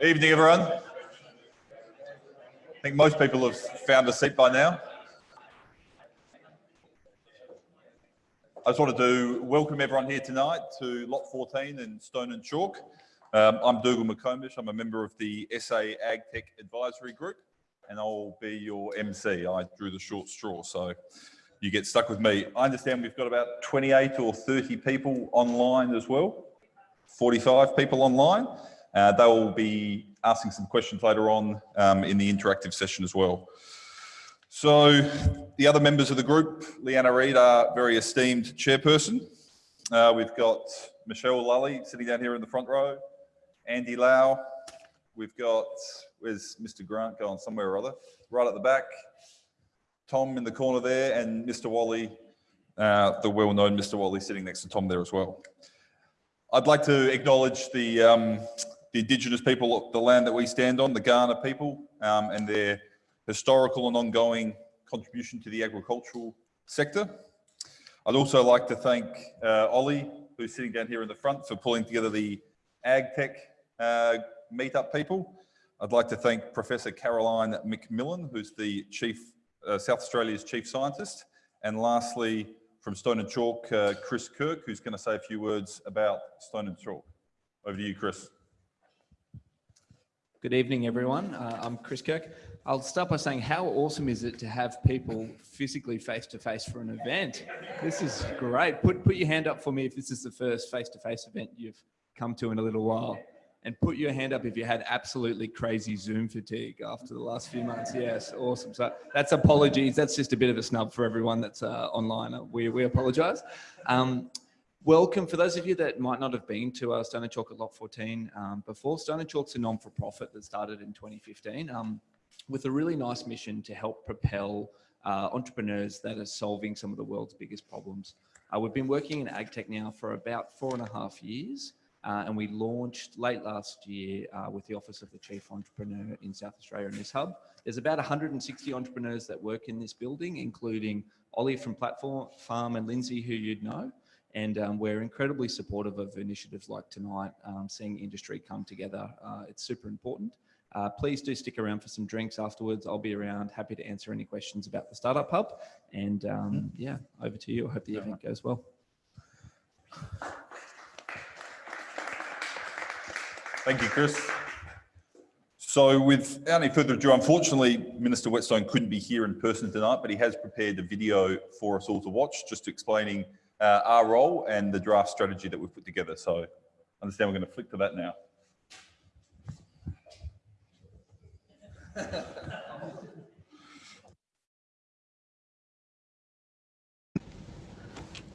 Evening, everyone. I think most people have found a seat by now. I just want to welcome everyone here tonight to Lot 14 in Stone and Chalk. Um, I'm Dougal McComish. I'm a member of the SA AgTech Advisory Group, and I'll be your MC. I drew the short straw, so you get stuck with me. I understand we've got about 28 or 30 people online as well, 45 people online. Uh, they will be asking some questions later on um, in the interactive session as well. So the other members of the group, Leanna Read, our very esteemed chairperson. Uh, we've got Michelle Lully sitting down here in the front row, Andy Lau. We've got, where's Mr. Grant going somewhere or other? Right at the back. Tom in the corner there and Mr. Whalley, uh, the well-known Mr. Whalley sitting next to Tom there as well. I'd like to acknowledge the um, the Indigenous people the land that we stand on, the Kaurna people, um, and their historical and ongoing contribution to the agricultural sector. I'd also like to thank uh, Ollie, who's sitting down here in the front, for pulling together the AgTech uh, meetup people. I'd like to thank Professor Caroline McMillen, who's the Chief, uh, South Australia's Chief Scientist. And lastly, from Stone and Chalk, uh, Chris Kirk, who's going to say a few words about Stone and Chalk. Over to you, Chris. Good evening, everyone. Uh, I'm Chris Kirk. I'll start by saying how awesome is it to have people physically face to face for an event? This is great. Put, put your hand up for me if this is the first face to face event you've come to in a little while. And put your hand up if you had absolutely crazy Zoom fatigue after the last few months. Yes, awesome. So that's apologies. That's just a bit of a snub for everyone that's uh, online. We, we apologize. Um, Welcome. For those of you that might not have been to uh, Stone and Chalk at Lot 14 um, before, Stone and Chalk's a non-for-profit that started in 2015 um, with a really nice mission to help propel uh, entrepreneurs that are solving some of the world's biggest problems. Uh, we've been working in AgTech now for about four and a half years. Uh, and we launched late last year uh, with the Office of the Chief Entrepreneur in South Australia in this hub. There's about 160 entrepreneurs that work in this building, including Ollie from Platform Farm and Lindsay, who you'd know. And um, we're incredibly supportive of initiatives like tonight, um, seeing industry come together. Uh, it's super important. Uh, please do stick around for some drinks afterwards. I'll be around, happy to answer any questions about the Startup Hub. And um, mm-hmm. yeah, over to you. I hope the event goes well. Thank you, Chris. So without any further ado, unfortunately, Minister Whetstone couldn't be here in person tonight, but he has prepared a video for us all to watch, just explaining uh, our role and the draft strategy that we've put together. So understand we're going to flick to that now.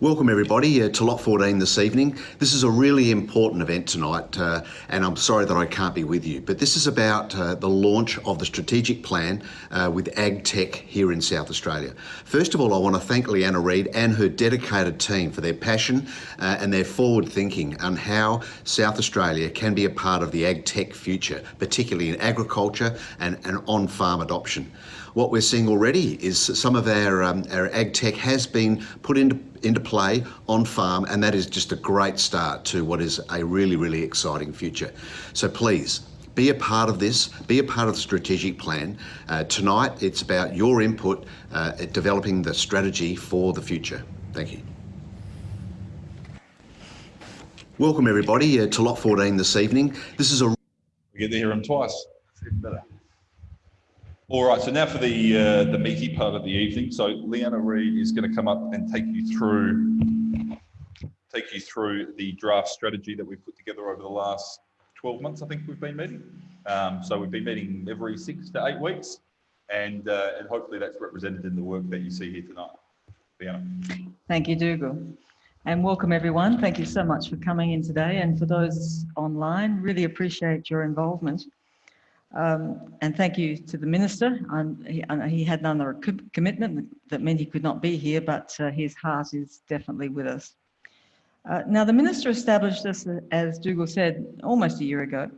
Welcome everybody uh, to Lot 14 this evening. This is a really important event tonight uh, and I'm sorry that I can't be with you, but this is about uh, the launch of the strategic plan uh, with AgTech here in South Australia. First of all, I want to thank Leanna Read and her dedicated team for their passion uh, and their forward thinking on how South Australia can be a part of the AgTech future, particularly in agriculture and, and on-farm adoption. What we're seeing already is some of our, um, our ag tech has been put into, into play on farm, and that is just a great start to what is a really, really exciting future. So please, be a part of this, be a part of the strategic plan. Uh, tonight, it's about your input uh, at developing the strategy for the future. Thank you. Welcome everybody uh, to Lot 14 this evening. This is a... We get to hear them twice. All right, so now for the uh, the meaty part of the evening. So Leanna Read is going to come up and take you through take you through the draft strategy that we've put together over the last 12 months. I think we've been meeting. Um, so we've been meeting every six to eight weeks, and uh, and hopefully that's represented in the work that you see here tonight. Leanna. Thank you, Dougal. And welcome everyone. Thank you so much for coming in today. And for those online, really appreciate your involvement. Um, and thank you to the Minister. He, he, had another commitment that meant he could not be here, but uh, his heart is definitely with us. Uh, now, the Minister established this, as Dougal said, almost a year ago,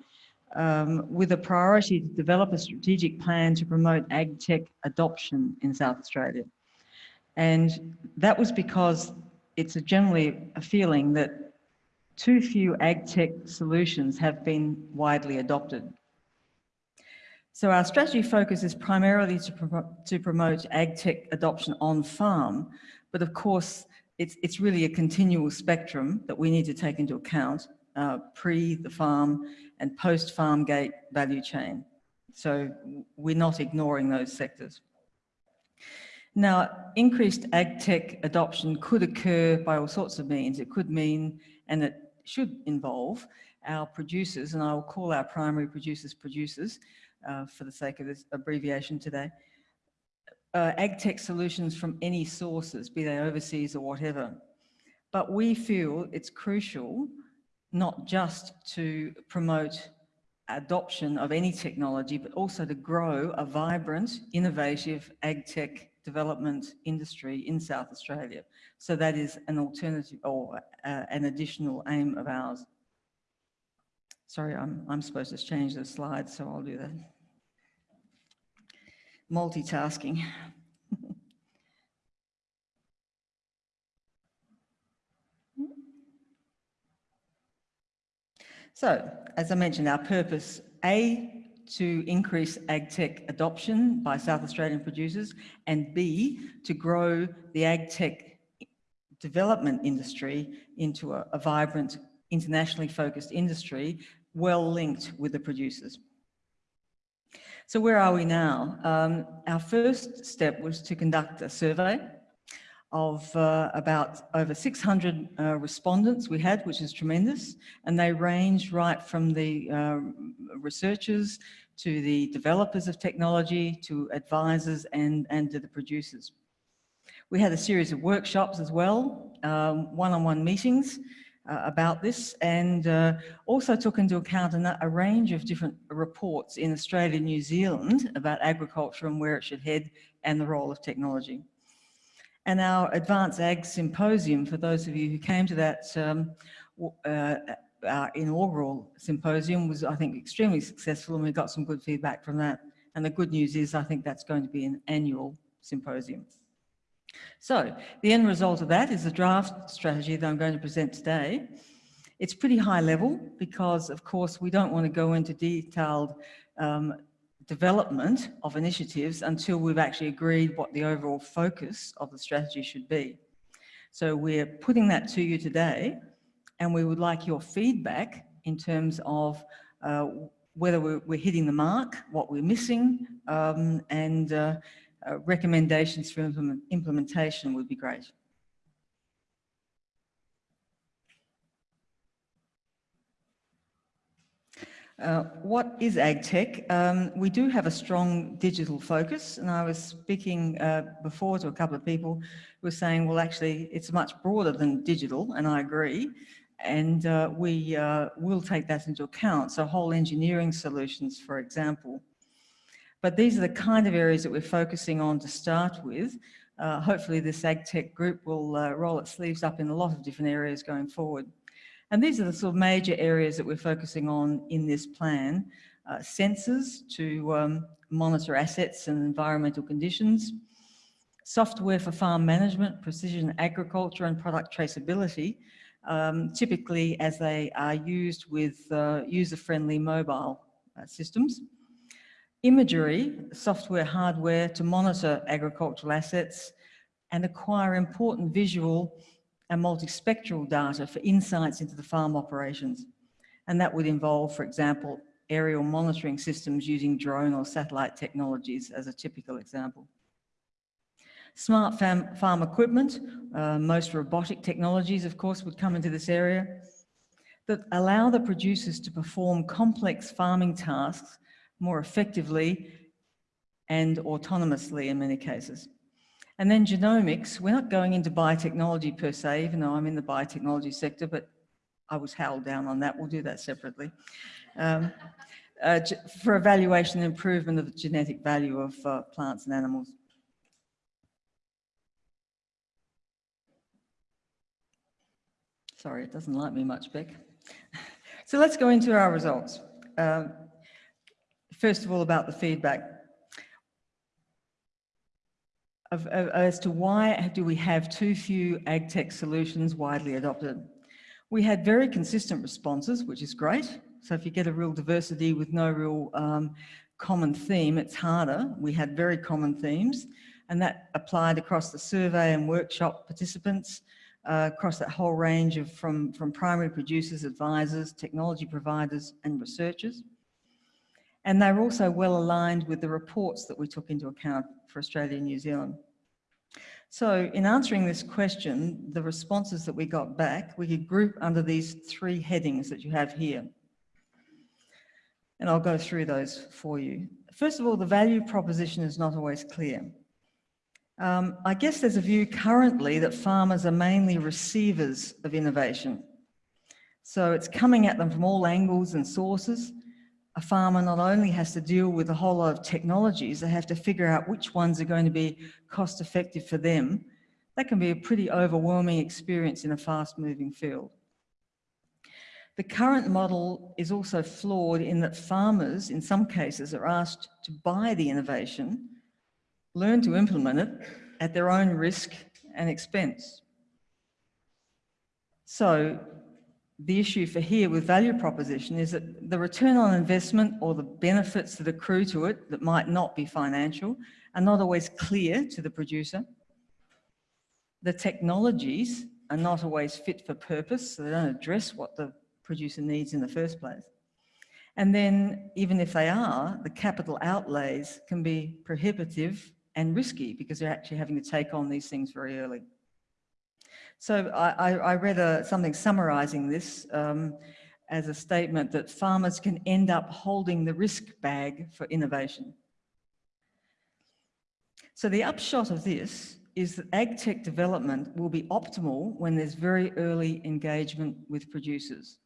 um, with a priority to develop a strategic plan to promote ag tech adoption in South Australia. And that was because it's a generally a feeling that too few ag tech solutions have been widely adopted So our strategy focus is primarily to, promo- to promote ag tech adoption on farm, but of course, it's, it's really a continual spectrum that we need to take into account uh, pre the farm and post farm gate value chain. So we're not ignoring those sectors. Now, increased ag tech adoption could occur by all sorts of means. It could mean, and it should involve, our producers, and I will call our primary producers producers uh, for the sake of this abbreviation today, uh, ag tech solutions from any sources, be they overseas or whatever. But we feel it's crucial not just to promote adoption of any technology, but also to grow a vibrant, innovative ag tech development industry in South Australia. So that is an alternative or uh, an additional aim of ours. Sorry, I'm, I'm supposed to change the slides, so I'll do that. Multitasking. So, as I mentioned, our purpose, A, to increase ag tech adoption by South Australian producers, and B, to grow the ag tech development industry into a, a vibrant, internationally focused industry, well linked with the producers. So where are we now? Um, our first step was to conduct a survey of uh, about over 600 uh, respondents we had, which is tremendous. And they range right from the uh, researchers to the developers of technology, to advisors and, and to the producers. We had a series of workshops as well, um, one-on-one -on -one meetings uh, about this and uh, also took into account a, a range of different reports in Australia and New Zealand about agriculture and where it should head and the role of technology. And our Advanced Ag Symposium, for those of you who came to that um, uh, our inaugural symposium was, I think, extremely successful and we got some good feedback from that. And the good news is I think that's going to be an annual symposium. So the end result of that is the draft strategy that I'm going to present today. It's pretty high level because, of course, we don't want to go into detailed um, development of initiatives until we've actually agreed what the overall focus of the strategy should be. So we're putting that to you today and we would like your feedback in terms of uh, whether we're, we're, hitting the mark, what we're missing, um, and uh, uh, recommendations for implement implementation would be great. Uh, what is AgTech? Um, we do have a strong digital focus and I was speaking uh, before to a couple of people who were saying, well, actually, it's much broader than digital and I agree. And uh, we uh, will take that into account. So whole engineering solutions, for example. But these are the kind of areas that we're focusing on to start with. Uh, hopefully this AgTech group will uh, roll its sleeves up in a lot of different areas going forward. And these are the sort of major areas that we're focusing on in this plan. Uh, sensors to um, monitor assets and environmental conditions, software for farm management, precision agriculture and product traceability, um, typically as they are used with uh, user-friendly mobile uh, systems. Imagery, software, hardware to monitor agricultural assets and acquire important visual and multispectral data for insights into the farm operations. And that would involve, for example, aerial monitoring systems using drone or satellite technologies as a typical example. Smart farm, farm equipment, uh, most robotic technologies, of course, would come into this area that allow the producers to perform complex farming tasks more effectively and autonomously in many cases. And then genomics, we're not going into biotechnology per se, even though I'm in the biotechnology sector, but I was held down on that. We'll do that separately. Um, uh, for evaluation and improvement of the genetic value of uh, plants and animals. Sorry, it doesn't like me much, Beck. so let's go into our results. Um, first of all, about the feedback of, of, as to why do we have too few ag tech solutions widely adopted. We had very consistent responses, which is great. So if you get a real diversity with no real um, common theme, it's harder. We had very common themes and that applied across the survey and workshop participants, uh, across that whole range of from, from primary producers, advisors, technology providers and researchers. And they're also well aligned with the reports that we took into account for Australia and New Zealand. So in answering this question, the responses that we got back, we could group under these three headings that you have here. And I'll go through those for you. First of all, the value proposition is not always clear. Um, I guess there's a view currently that farmers are mainly receivers of innovation. So it's coming at them from all angles and sources. A farmer not only has to deal with a whole lot of technologies, they have to figure out which ones are going to be cost effective for them. That can be a pretty overwhelming experience in a fast moving field. The current model is also flawed in that farmers, in some cases, are asked to buy the innovation learn to implement it at their own risk and expense. So the issue for here with value proposition is that the return on investment or the benefits that accrue to it that might not be financial are not always clear to the producer. The technologies are not always fit for purpose, so they don't address what the producer needs in the first place. And then even if they are, the capital outlays can be prohibitive and risky because they're actually having to take on these things very early. So I, I read a, something summarizing this um, as a statement that farmers can end up holding the risk bag for innovation. So the upshot of this is that ag tech development will be optimal when there's very early engagement with producers.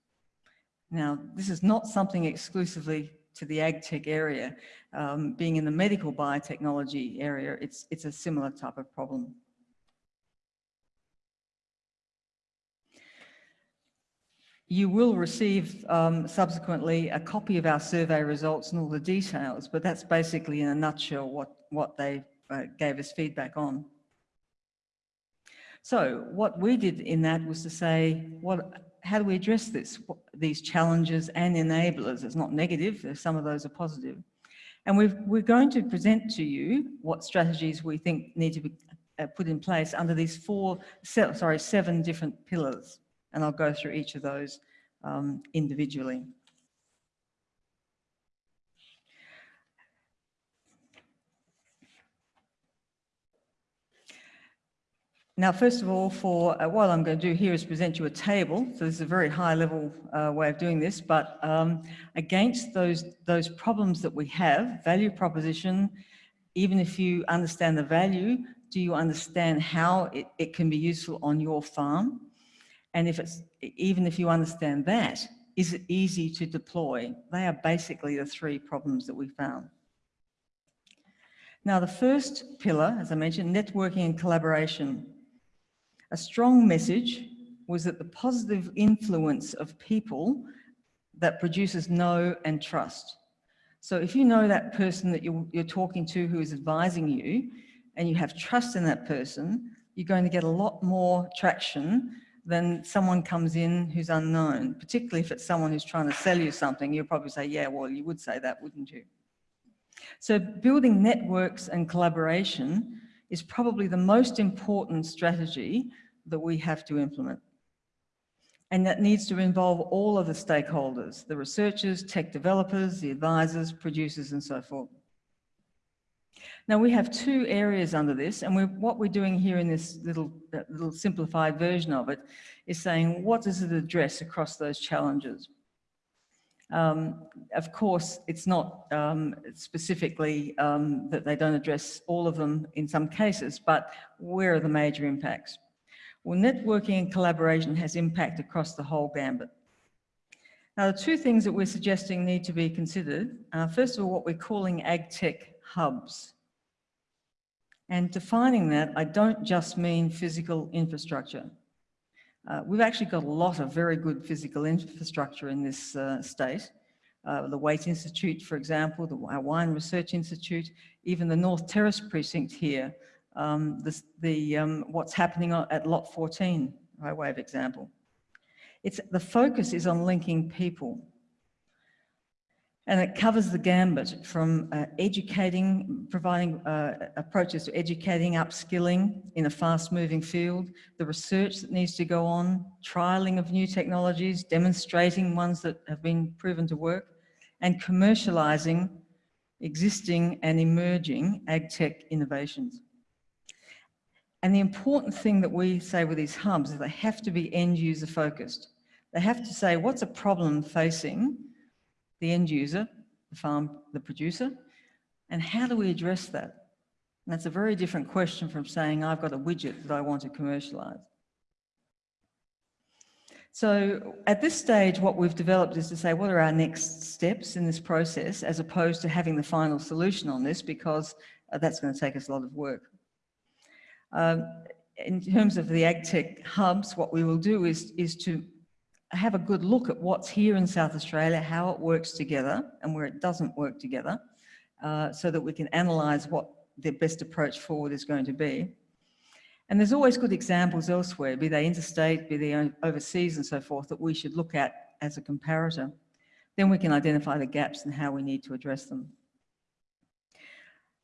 Now, this is not something exclusively to the ag tech area. Um, being in the medical biotechnology area, it's, it's a similar type of problem. You will receive um, subsequently a copy of our survey results and all the details, but that's basically in a nutshell what, what they uh, gave us feedback on. So what we did in that was to say, what how do we address this, these challenges and enablers? It's not negative, some of those are positive. And we are going to present to you what strategies we think need to be uh, put in place under these four, sorry, seven different pillars. And I'll go through each of those um, individually. Now, first of all, for uh, what I'm going to do here is present you a table. So this is a very high level uh, way of doing this, but um, against those, those problems that we have, value proposition, even if you understand the value, do you understand how it, it can be useful on your farm? And if it's, even if you understand that, is it easy to deploy? They are basically the three problems that we found. Now, the first pillar, as I mentioned, networking and collaboration. A strong message was that the positive influence of people that producers know and trust. So if you know that person that you're, you're talking to who is advising you and you have trust in that person, you're going to get a lot more traction than someone comes in who's unknown, particularly if it's someone who's trying to sell you something, you'll probably say, yeah, well, you would say that, wouldn't you? So building networks and collaboration is probably the most important strategy that we have to implement. And that needs to involve all of the stakeholders, the researchers, tech developers, the advisors, producers, and so forth. Now we have two areas under this, and what we're doing here in this little, little simplified version of it is saying, what does it address across those challenges? Um, of course, it's not um, specifically um, that they don't address all of them in some cases, but where are the major impacts? Well, networking and collaboration has impact across the whole gambit. Now, the two things that we're suggesting need to be considered first of all, what we're calling ag tech hubs. And defining that, I don't just mean physical infrastructure. Uh, we've actually got a lot of very good physical infrastructure in this uh, state. Uh, the Waite Institute, for example, the Wine Research Institute, even the North Terrace precinct here, um, the, um, what's happening at Lot 14, by way of example. It's, the focus is on linking people. And it covers the gambit from uh, educating, providing uh, approaches to educating, upskilling in a fast moving field, the research that needs to go on, trialing of new technologies, demonstrating ones that have been proven to work, and commercializing existing and emerging ag tech innovations. And the important thing that we say with these hubs is they have to be end user focused. They have to say, what's a problem facing the end user, the farm, the producer, and how do we address that? And that's a very different question from saying, I've got a widget that I want to commercialize. So at this stage, what we've developed is to say, what are our next steps in this process, as opposed to having the final solution on this, because uh, that's going to take us a lot of work. Um, in terms of the AgTech hubs, what we will do is, is to have a good look at what's here in South Australia, how it works together and where it doesn't work together, uh, so that we can analyse what the best approach forward is going to be. And there's always good examples elsewhere, be they interstate, be they overseas and so forth, that we should look at as a comparator. Then we can identify the gaps and how we need to address them.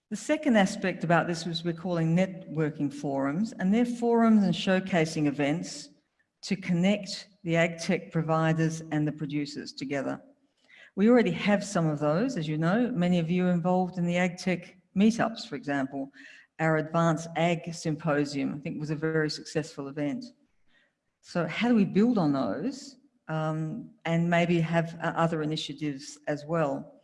The second aspect about this was we're calling networking forums, and they're forums and showcasing events to connect the ag tech providers and the producers together. We already have some of those, as you know, many of you involved in the ag tech meetups, for example. Our Advanced Ag Symposium, I think was a very successful event. So how do we build on those um, and maybe have uh, other initiatives as well?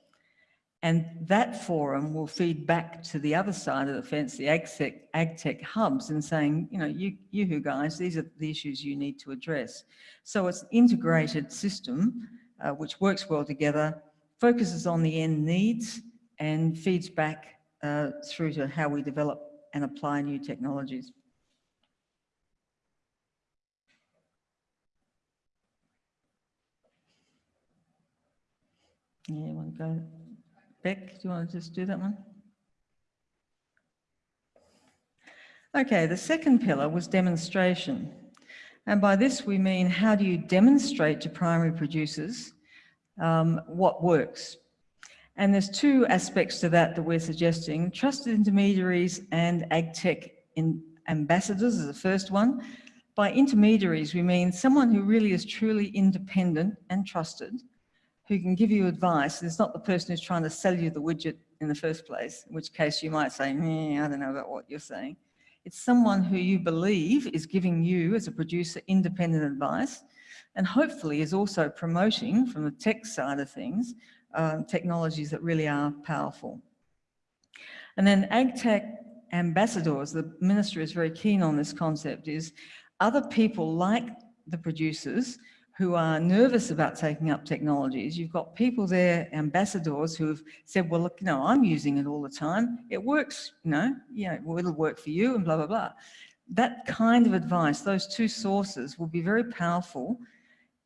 And that forum will feed back to the other side of the fence, the AgTech, hubs, and saying, you know, you, you who guys, these are the issues you need to address. So it's an integrated system uh, which works well together, focuses on the end needs, and feeds back uh, through to how we develop and apply new technologies. Yeah, to go? Beck, do you want to just do that one? Okay, the second pillar was demonstration. And by this we mean how do you demonstrate to primary producers um, what works? And there's two aspects to that that we're suggesting. Trusted intermediaries and AgTech in ambassadors is the first one. By intermediaries, we mean someone who really is truly independent and trusted who can give you advice. It's not the person who's trying to sell you the widget in the first place, in which case you might say, I don't know about what you're saying. It's someone who you believe is giving you, as a producer, independent advice, and hopefully is also promoting, from the tech side of things, uh, technologies that really are powerful. And then AgTech ambassadors, the minister is very keen on this concept, is other people like the producers who are nervous about taking up technologies. You've got people there, ambassadors, who have said, well, look, you know, I'm using it all the time. It works, you know, well, it'll work for you and blah, blah, blah. That kind of advice, those two sources will be very powerful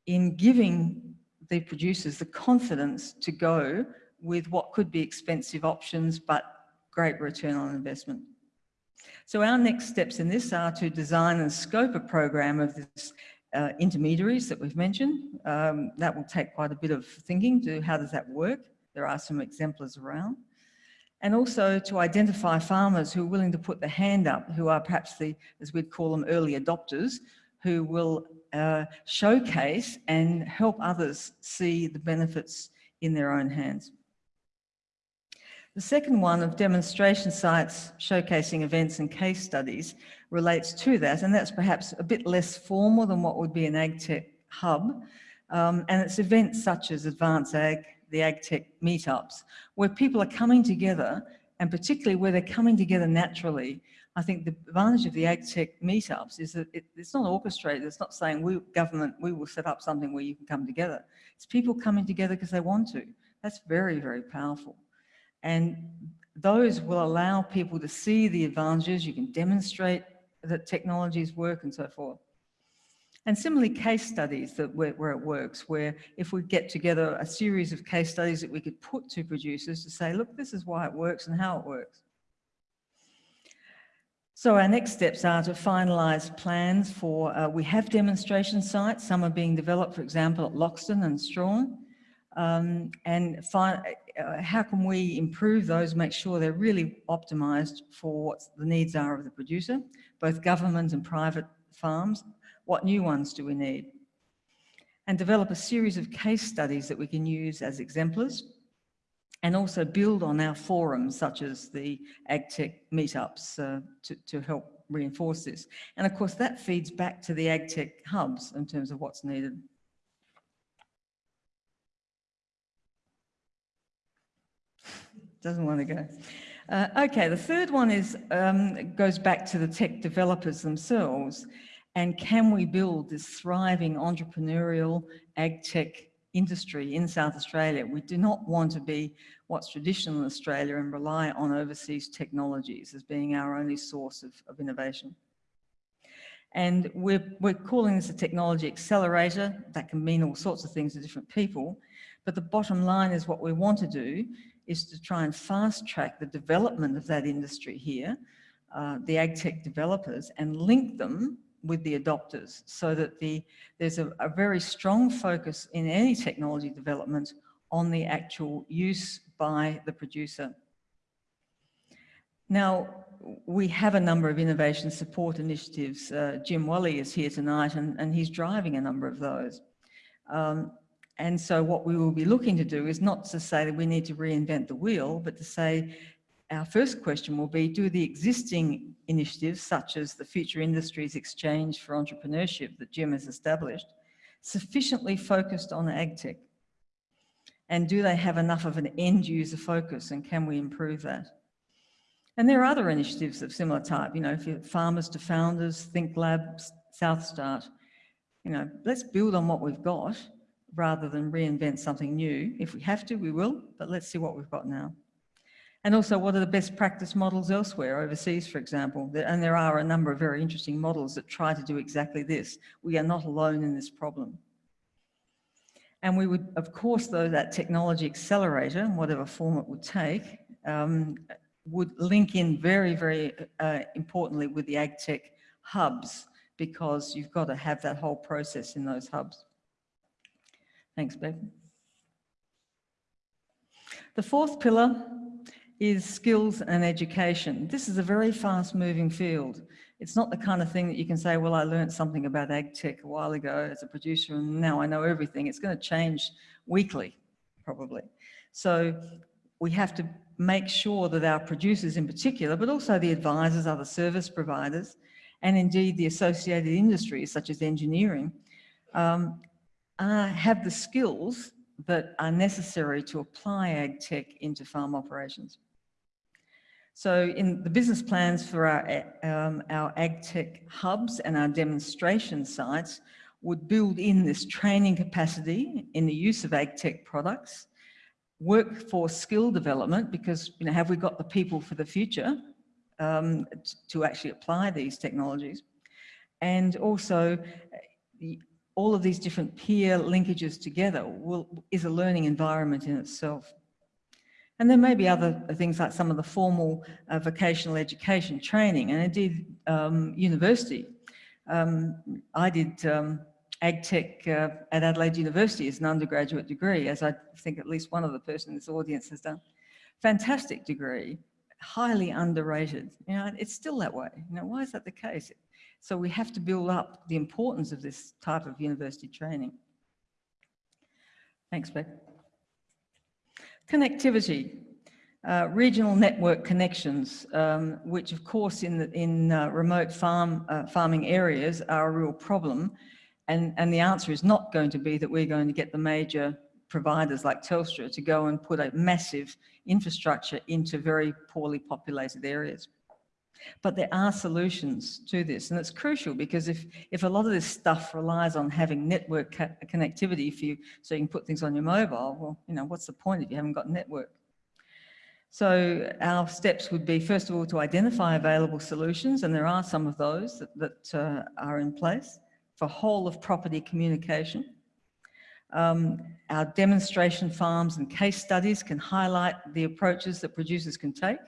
in giving the producers the confidence to go with what could be expensive options, but great return on investment. So our next steps in this are to design and scope a program of this uh, intermediaries that we've mentioned. Um, that will take quite a bit of thinking to how does that work. There are some exemplars around. And also to identify farmers who are willing to put the hand up, who are perhaps the, as we'd call them, early adopters, who will uh, showcase and help others see the benefits in their own hands. The second one of demonstration sites, showcasing events and case studies relates to that, and that's perhaps a bit less formal than what would be an AgTech hub. Um, and it's events such as Advanced Ag, the AgTech meetups, where people are coming together, and particularly where they're coming together naturally. I think the advantage of the AgTech meetups is that it, it's not orchestrated. It's not saying we government, we will set up something where you can come together. It's people coming together because they want to. That's very, very powerful. And those will allow people to see the advantages. You can demonstrate that technologies work and so forth. And similarly, case studies that where, where, it works, where if we get together a series of case studies that we could put to producers to say, look, this is why it works and how it works. So our next steps are to finalise plans for, uh, we have demonstration sites, some are being developed, for example, at Loxton and Struan. Um, and find uh, how can we improve those, make sure they're really optimised for what the needs are of the producer, both government and private farms. What new ones do we need? And develop a series of case studies that we can use as exemplars and also build on our forums such as the AgTech meetups uh, to, to help reinforce this. And of course that feeds back to the AgTech hubs in terms of what's needed. Doesn't want to go. Uh, okay, the third one is um, goes back to the tech developers themselves. And can we build this thriving entrepreneurial ag tech industry in South Australia? We do not want to be what's traditional in Australia and rely on overseas technologies as being our only source of, of innovation. And we're, we're calling this a technology accelerator. That can mean all sorts of things to different people. But the bottom line is what we want to do is to try and fast track the development of that industry here, uh, the ag tech developers, and link them with the adopters so that the, there's a, a very strong focus in any technology development on the actual use by the producer. Now, we have a number of innovation support initiatives. Uh, Jim Whalley is here tonight and, and he's driving a number of those. Um, and so what we will be looking to do is not to say that we need to reinvent the wheel, but to say our first question will be, do the existing initiatives, such as the Future Industries Exchange for Entrepreneurship that Jim has established, sufficiently focused on agtech? And do they have enough of an end user focus and can we improve that? And there are other initiatives of similar type, you know, farmers to founders, ThincLabs, South Start, you know, let's build on what we've got rather than reinvent something new. If we have to, we will, but let's see what we've got now. And also, what are the best practice models elsewhere, overseas, for example? And there are a number of very interesting models that try to do exactly this. We are not alone in this problem. And we would, of course, though, that technology accelerator, whatever form it would take, um, would link in very, very uh, importantly with the AgTech hubs, because you've got to have that whole process in those hubs. Thanks, Beck. The fourth pillar is skills and education. This is a very fast moving field. It's not the kind of thing that you can say, well, I learned something about ag tech a while ago as a producer and now I know everything. It's going to change weekly, probably. So we have to make sure that our producers in particular, but also the advisors, other service providers, and indeed the associated industries such as engineering, um, uh, have the skills that are necessary to apply ag tech into farm operations. So in the business plans for our, um, our ag tech hubs and our demonstration sites would build in this training capacity in the use of ag tech products, workforce skill development, because you know, have we got the people for the future um, to actually apply these technologies? And also all of these different peer linkages together will, is a learning environment in itself. And there may be other things like some of the formal uh, vocational education training and indeed um, university. Um, I did um, AgTech uh, at Adelaide University as an undergraduate degree, as I think at least one of the person in this audience has done. Fantastic degree, highly underrated. You know, it's still that way. You know, why is that the case? So we have to build up the importance of this type of university training. Thanks, Beck. Connectivity, uh, regional network connections, um, which of course in, the, in uh, remote farm, uh, farming areas are a real problem. And, and the answer is not going to be that we're going to get the major providers like Telstra to go and put a massive infrastructure into very poorly populated areas. But there are solutions to this, and it's crucial because if, if a lot of this stuff relies on having network connectivity for you, so you can put things on your mobile, well, you know, what's the point if you haven't got network? So our steps would be, first of all, to identify available solutions, and there are some of those that, that uh, are in place for whole of property communication. Um, our demonstration farms and case studies can highlight the approaches that producers can take.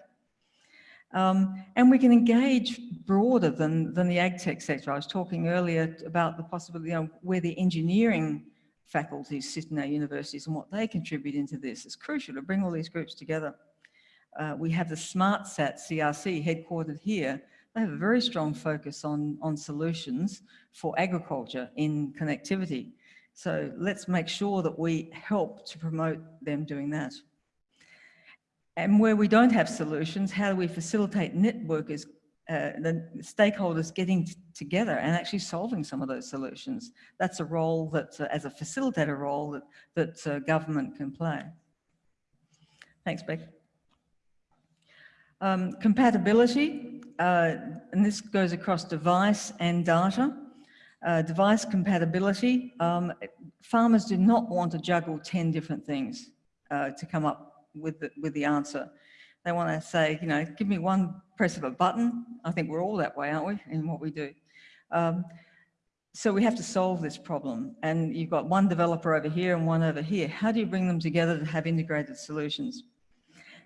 Um, and we can engage broader than, than the ag tech sector. I was talking earlier about the possibility, you know, where the engineering faculties sit in our universities and what they contribute into this. It's crucial to bring all these groups together. Uh, we have the SmartSat CRC headquartered here. They have a very strong focus on, on solutions for agriculture in connectivity. So let's make sure that we help to promote them doing that. And where we don't have solutions, how do we facilitate networkers, uh, the stakeholders getting together and actually solving some of those solutions? That's a role that, uh, as a facilitator role, that, that uh, government can play. Thanks, Beck. Um, compatibility, uh, and this goes across device and data. Uh, device compatibility, um, farmers do not want to juggle 10 different things uh, to come up with the, with the answer. They want to say, you know, give me one press of a button. I think we're all that way, aren't we, in what we do. Um, so we have to solve this problem. And you've got one developer over here and one over here. How do you bring them together to have integrated solutions?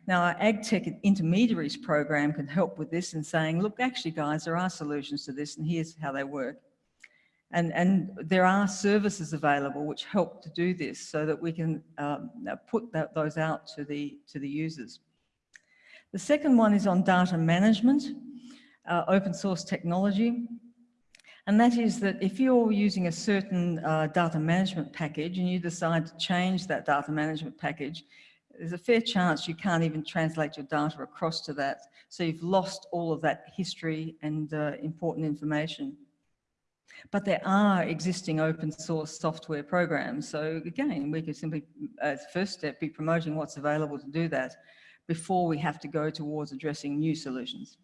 Now, our AgTech intermediaries program can help with this and saying, look, actually, guys, there are solutions to this and here's how they work. And, and there are services available which help to do this so that we can um, put that, those out to the, to the users. The second one is on data management, uh, open source technology. And that is that if you're using a certain uh, data management package and you decide to change that data management package, there's a fair chance you can't even translate your data across to that. So you've lost all of that history and uh, important information. But there are existing open source software programs. So again, we could simply, as first step, be promoting what's available to do that before we have to go towards addressing new solutions.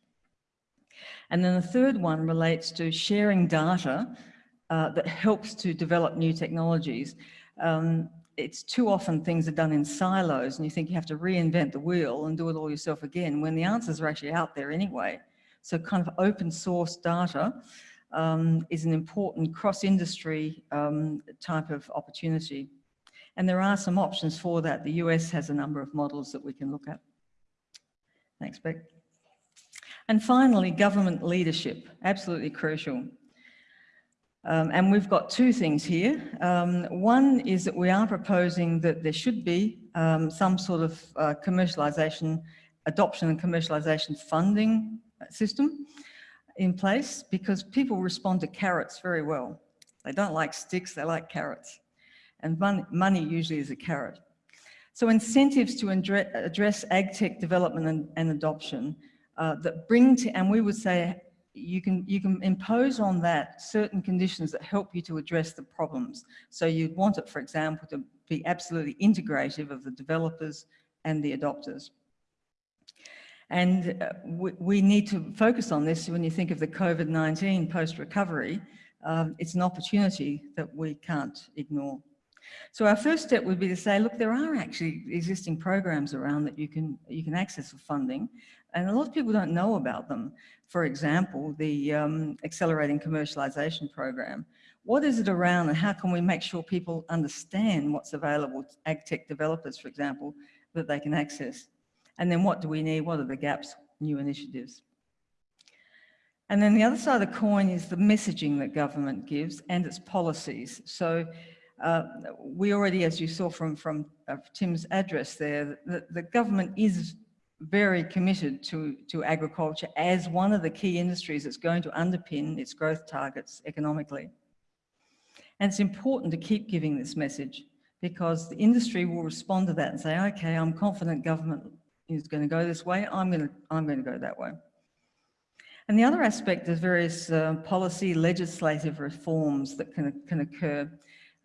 And then the third one relates to sharing data uh, that helps to develop new technologies. Um, it's too often things are done in silos and you think you have to reinvent the wheel and do it all yourself again when the answers are actually out there anyway. So kind of open source data um, is an important cross-industry um, type of opportunity. And there are some options for that. The US has a number of models that we can look at. Thanks, Beck. And finally, government leadership, absolutely crucial. Um, and we've got two things here. Um, one is that we are proposing that there should be um, some sort of uh, commercialisation, adoption and commercialisation funding system in place because people respond to carrots very well. They don't like sticks, they like carrots. And money, money usually is a carrot. So incentives to address ag tech development and, and adoption uh, that bring to, and we would say you can, you can impose on that certain conditions that help you to address the problems. So you'd want it, for example, to be absolutely integrative of the developers and the adopters. And uh, we, we, need to focus on this when you think of the COVID-19 post-recovery. Um, it's an opportunity that we can't ignore. So our first step would be to say, look, there are actually existing programs around that you can, you can access for funding. And a lot of people don't know about them. For example, the um, Accelerating Commercialisation Program. What is it around and how can we make sure people understand what's available ag tech developers, for example, that they can access? And then what do we need? What are the gaps? New initiatives. And then the other side of the coin is the messaging that government gives and its policies. So uh, we already, as you saw from, from uh, Tim's address there, the, the government is very committed to, to agriculture as one of the key industries that's going to underpin its growth targets economically. And it's important to keep giving this message because the industry will respond to that and say, okay, I'm confident government is going to go this way, I'm going to, I'm going to go that way. And the other aspect is various uh, policy legislative reforms that can, can occur.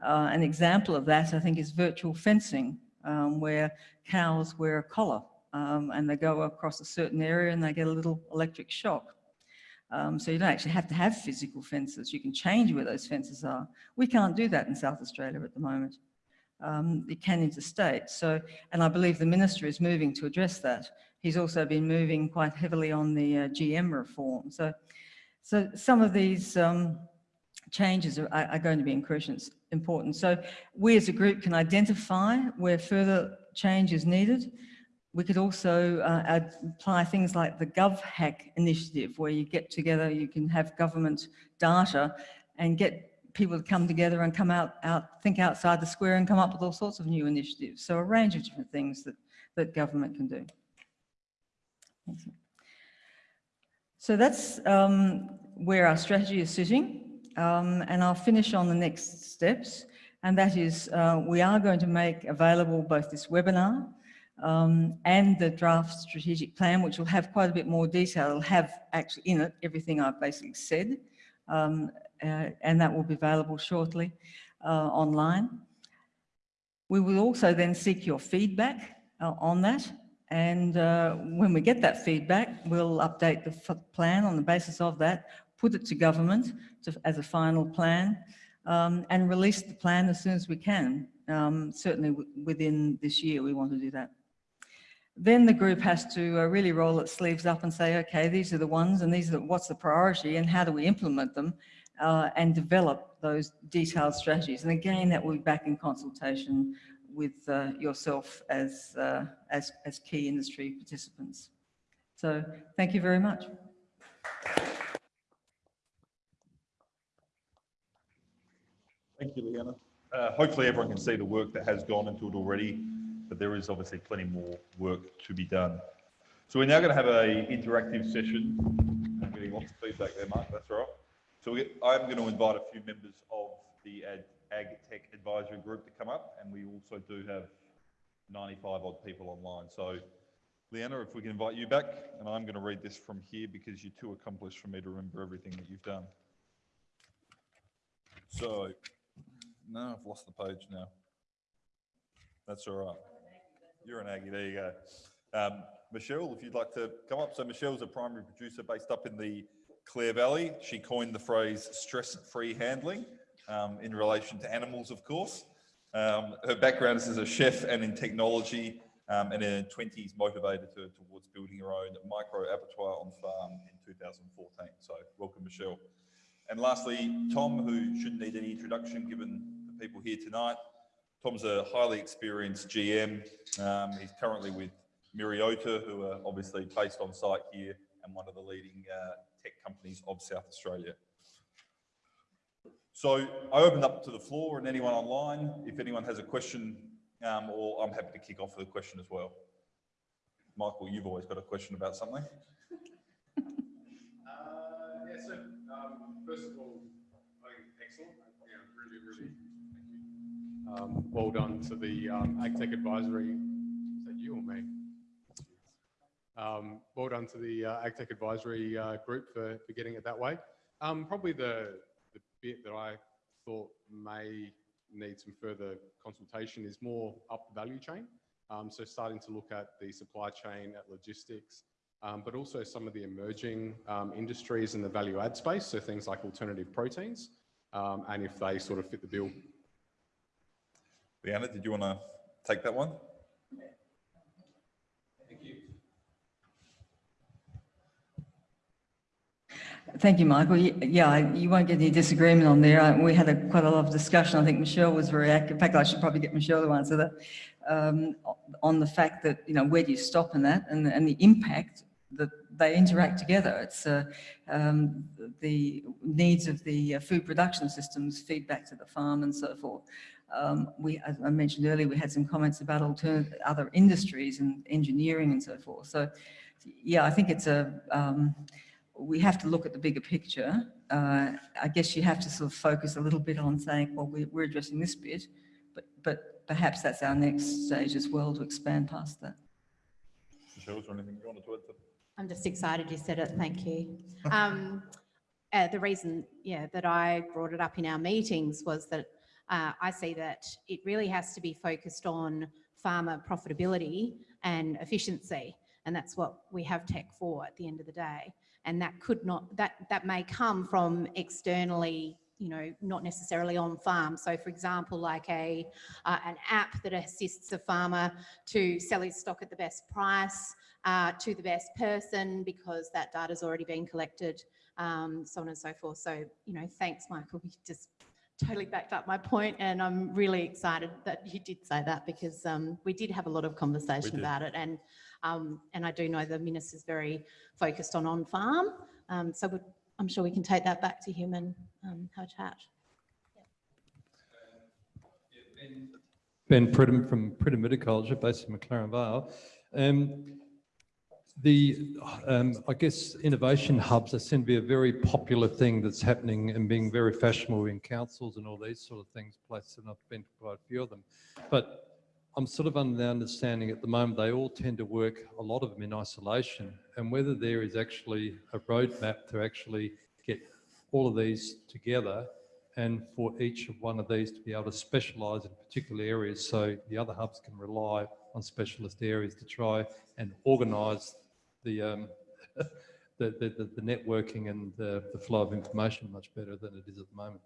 Uh, an example of that, I think, is virtual fencing, um, where cows wear a collar um, and they go across a certain area and they get a little electric shock. Um, so you don't actually have to have physical fences. You can change where those fences are. We can't do that in South Australia at the moment. Um, it can interstate. So, and I believe the minister is moving to address that. He's also been moving quite heavily on the uh, GM reform. So, so some of these um, changes are, are, going to be important. So we as a group can identify where further change is needed we could also uh, apply things like the GovHack initiative, where you get together, you can have government data and get people to come together and come out, out, think outside the square and come up with all sorts of new initiatives. So a range of different things that, that government can do. So that's um, where our strategy is sitting. Um, and I'll finish on the next steps. And that is, uh, we are going to make available both this webinar um, and the draft strategic plan, which will have quite a bit more detail. It'll have actually in it everything I've basically said. Um, and that will be available shortly uh, online. We will also then seek your feedback uh, on that. And uh, when we get that feedback, we'll update the plan on the basis of that, put it to government to, as a final plan, um, and release the plan as soon as we can. Um, certainly within this year, we want to do that. Then the group has to uh, really roll its sleeves up and say, okay, these are the ones and these are the, what's the priority and how do we implement them uh, and develop those detailed strategies. And again, that will be back in consultation with uh, yourself as, uh, as, as key industry participants. So thank you very much. Thank you, Leanna. Uh, hopefully everyone can see the work that has gone into it already, but there is obviously plenty more work to be done. So we're now going to have a interactive session. I'm getting lots of feedback there, Mark. That's all right. So we, I'm going to invite a few members of the Ag, Ag Tech Advisory Group to come up, and we also do have 95 odd people online. So Leanna, if we can invite you back, and I'm going to read this from here because you're too accomplished for me to remember everything that you've done. So, no, I've lost the page now. That's all right. You're an Aggie, there you go. Um, Michelle, if you'd like to come up. So Michelle's a primary producer based up in the Clare Valley. She coined the phrase stress-free handling um, in relation to animals, of course. Um, her background is as a chef and in technology, um, and in her 20s motivated her towards building her own micro abattoir on farm in 2014. So welcome, Michelle. And lastly, Tom, who shouldn't need any introduction given the people here tonight. Tom's a highly experienced GM. Um, he's currently with Myriota, who are obviously based on site here and one of the leading uh, tech companies of South Australia. So I opened up to the floor and anyone online, if anyone has a question, um, or I'm happy to kick off with a question as well. Michael, you've always got a question about something. Uh, yeah, so, um, first of all, excellent, yeah, really, really, thank you. Um, well done to the, um, AgTech Advisory, is that you or me? Um, well done to the, uh, AgTech Advisory, uh, group for, for getting it that way. Um, probably the, the bit that I thought may need some further consultation is more up the value chain. Um, so starting to look at the supply chain, at logistics, um, but also some of the emerging um, industries in the value add space, so things like alternative proteins, um, and if they sort of fit the bill. Leanna, did you want to take that one? Thank you, Michael. Yeah, you won't get any disagreement on there. We had a quite a lot of discussion. I think Michelle was very active. In fact, I should probably get Michelle to answer that. um, On the fact that, you know, where do you stop in that and, and the impact that they interact together. It's uh, um, the needs of the uh, food production systems feedback to the farm and so forth. Um, we, as I mentioned earlier, we had some comments about alternative, other industries and engineering and so forth. So, yeah, I think it's a, um, we have to look at the bigger picture. Uh, I guess you have to sort of focus a little bit on saying, well, we're, we're addressing this bit, but, but perhaps that's our next stage as well to expand past that. Michelle, is there anything you wanted to add to? I'm just excited you said it. Thank you. Um, uh, the reason, yeah, that I brought it up in our meetings was that uh, I see that it really has to be focused on farmer profitability and efficiency, and that's what we have tech for at the end of the day. And that could not that that may come from externally you know, not necessarily on farm. So for example, like a, uh, an app that assists a farmer to sell his stock at the best price uh, to the best person because that data's already been collected, um, so on and so forth. So, you know, thanks, Michael. You just totally backed up my point and I'm really excited that you did say that because um, we did have a lot of conversation about it and um, and I do know the minister's very focused on on-farm um, so I'm sure we can take that back to him and um, have a chat. Ben Pridham from Pridham Viticulture based in McLaren Vale. Um, the, um, I guess, innovation hubs, they seem to be a very popular thing that's happening and being very fashionable in councils and all these sort of things, places, and I've been to quite a few of them. But I'm sort of under the understanding at the moment, they all tend to work, a lot of them in isolation, and whether there is actually a roadmap to actually get all of these together and for each of one of these to be able to specialise in particular areas so the other hubs can rely on specialist areas to try and organise the, um, the, the, the, the networking and the, the flow of information much better than it is at the moment.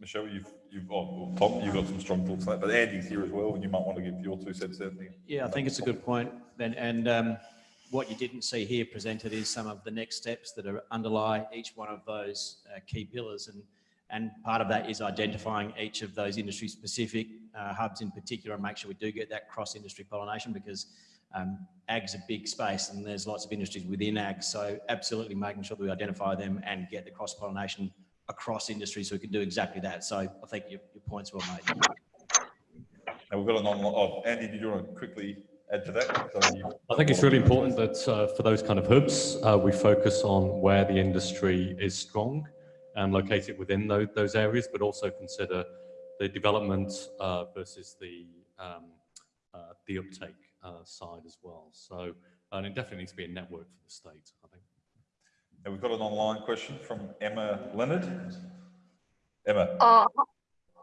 Michelle, you've, you've, oh, well, Tom, you've got some strong thoughts on that, but Andy's here as well, and you might want to give your two cents there. Nick. Yeah, I think it's a good point, Ben. And um, what you didn't see here presented is some of the next steps that are underlie each one of those uh, key pillars. And, and part of that is identifying each of those industry specific uh, hubs in particular and make sure we do get that cross industry pollination because um, ag's a big space and there's lots of industries within ag. So absolutely making sure that we identify them and get the cross pollination across industries so we can do exactly that. So I think your, your point's well made. And we've got an online, oh, Andy, did you want to quickly add to that? So I think it's really important that uh, for those kind of hubs, uh, we focus on where the industry is strong and locate it within those, those areas, but also consider the development uh, versus the um, uh, the uptake uh, side as well. So, and it definitely needs to be a network for the state, I think. And we've got an online question from Emma Leonard. Emma, Uh,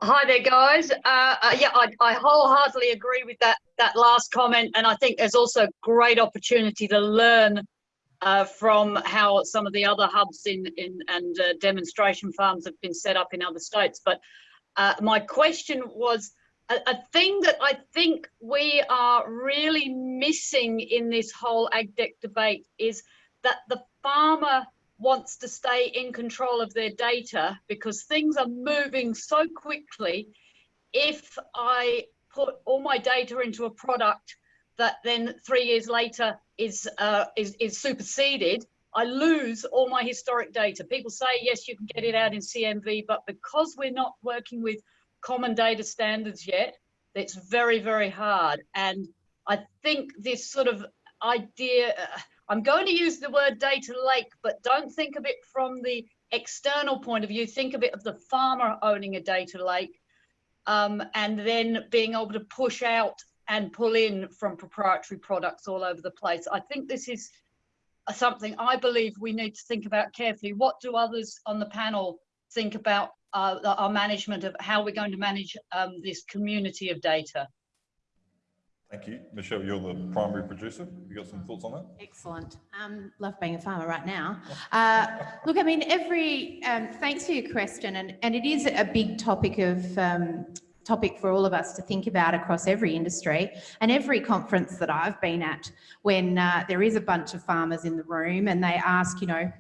hi there, guys. Uh, uh, yeah, I, I wholeheartedly agree with that that last comment, and I think there's also great opportunity to learn uh, from how some of the other hubs in in and uh, demonstration farms have been set up in other states. But uh, my question was. A, a thing that I think we are really missing in this whole AgTech debate is that the farmer wants to stay in control of their data because things are moving so quickly. If I put all my data into a product that then three years later is uh, is, is superseded, I lose all my historic data. People say yes, you can get it out in CSV, but because we're not working with common data standards yet, it's very very hard. And I think this sort of idea. Uh, I'm going to use the word data lake, but don't think of it from the external point of view. Think of it of the farmer owning a data lake um, and then being able to push out and pull in from proprietary products all over the place. I think this is something I believe we need to think about carefully. What do others on the panel think about uh, our management of how we're going to manage um, this community of data? thank you. Michelle, you're the primary producer. You got some thoughts on that? Excellent. Um, love being a farmer right now. Uh, look, I mean, every, um, thanks for your question. And, and it is a big topic of, um, topic for all of us to think about across every industry and every conference that I've been at when uh, there is a bunch of farmers in the room and they ask, you know,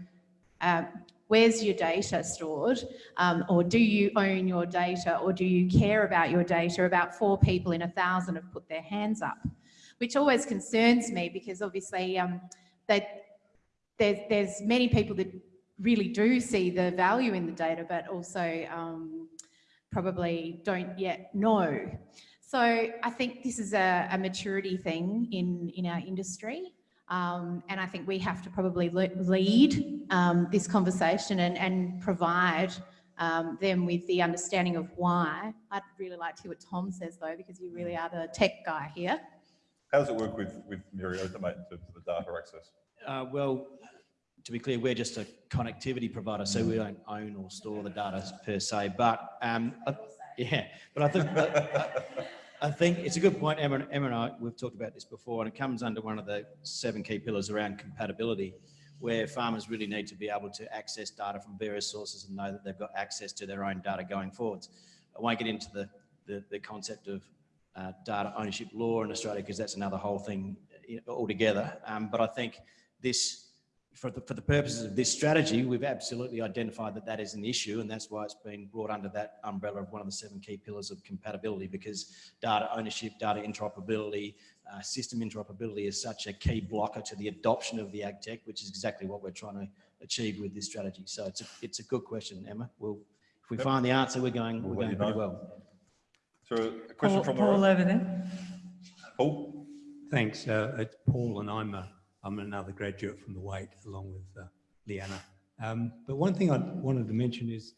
uh, where's your data stored? Um, or do you own your data or do you care about your data? About four people in a thousand have put their hands up, which always concerns me because obviously um, there's, there's many people that really do see the value in the data, but also um, probably don't yet know. So I think this is a, a maturity thing in, in our industry. Um, and I think we have to probably le lead um, this conversation and, and provide um, them with the understanding of why. I'd really like to hear what Tom says though, because you really are the tech guy here. How does it work with, with Myriota, mate, in terms of the data access? Uh, well, to be clear, we're just a connectivity provider, so we don't own or store the data per se. But um, I- yeah, but I think I, think it's a good point. Emma, Emma and I we've talked about this before, and it comes under one of the seven key pillars around compatibility, where farmers really need to be able to access data from various sources and know that they've got access to their own data going forwards. I won't get into the the, the concept of uh, data ownership law in Australia because that's another whole thing altogether. Um, but I think this for the, for the purposes of this strategy, we've absolutely identified that that is an issue and that's why it's been brought under that umbrella of one of the seven key pillars of compatibility because data ownership, data interoperability, uh, system interoperability is such a key blocker to the adoption of the ag tech, which is exactly what we're trying to achieve with this strategy. So it's a, it's a good question, Emma. We'll, if we Yep. find the answer, we're going, We'll we're let going you pretty know. well. So a question Paul, from Paul over there. Paul? Thanks. Uh, it's Paul, and I'm a, I'm another graduate from the Waite, along with uh, Leanna. Um, but one thing I wanted to mention is,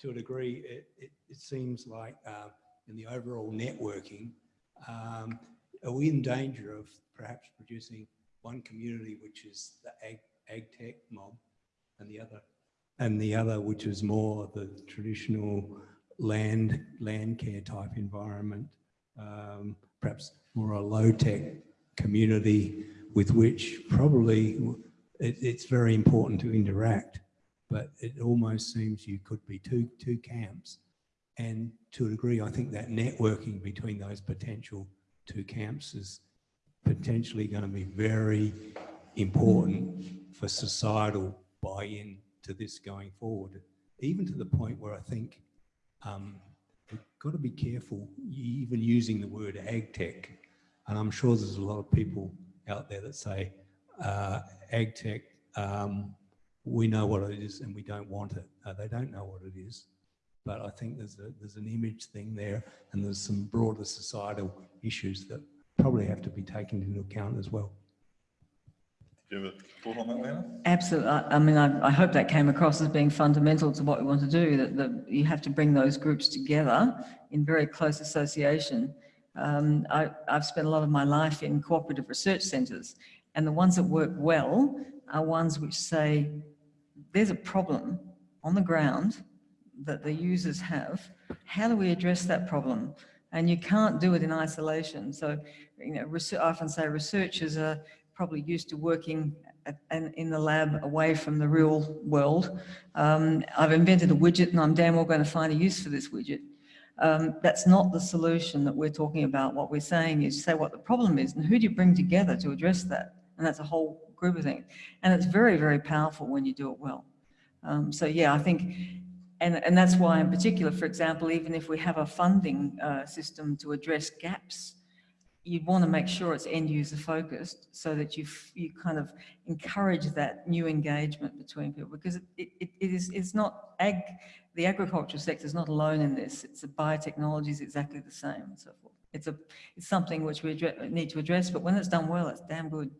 to a degree, it, it, it seems like uh, in the overall networking, um, are we in danger of perhaps producing one community which is the ag, ag tech mob, and the other, and the other which is more the traditional land land care type environment, um, perhaps more a low tech community with which probably it, it's very important to interact, but it almost seems you could be two two camps, and to a degree, I think that networking between those potential two camps is potentially going to be very important for societal buy-in to this going forward, even to the point where I think um, we've got to be careful even using the word ag tech. And I'm sure there's a lot of people out there that say uh, ag tech, um, we know what it is and we don't want it. Uh, they don't know what it is. But I think there's, a, there's an image thing there and there's some broader societal issues that probably have to be taken into account as well. Do you have a thought on that, Leanna? Absolutely. I, I mean, I, I hope that came across as being fundamental to what we want to do, that, that you have to bring those groups together in very close association. Um, I, I've spent a lot of my life in cooperative research centres, and the ones that work well are ones which say, there's a problem on the ground that the users have. How do we address that problem? And you can't do it in isolation. So, you know, I often say researchers are probably used to working in the lab away from the real world. Um, I've invented a widget and I'm damn well going to find a use for this widget. Um, that's not the solution that we're talking about. What we're saying is say what the problem is and who do you bring together to address that? And that's a whole group of things. And it's very, very powerful when you do it well. Um, so yeah, I think, and, and that's why in particular, for example, even if we have a funding uh, system to address gaps, you'd want to make sure it's end user focused so that you you kind of encourage that new engagement between people because it, it, it is it's not ag the agricultural sector is not alone in this it's a biotechnology is exactly the same and so forth it's a it's something which we need to address but when it's done well it's damn good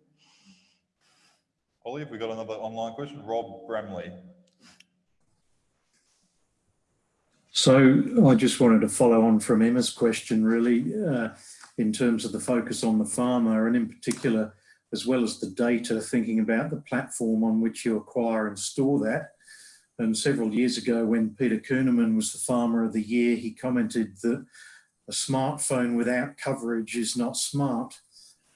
Ollie, have we got another online question? Rob Bramley. So I just wanted to follow on from Emma's question really uh, in terms of the focus on the farmer and in particular, as well as the data, thinking about the platform on which you acquire and store that. And several years ago when Peter Kuhneman was the Farmer of the Year, he commented that a smartphone without coverage is not smart.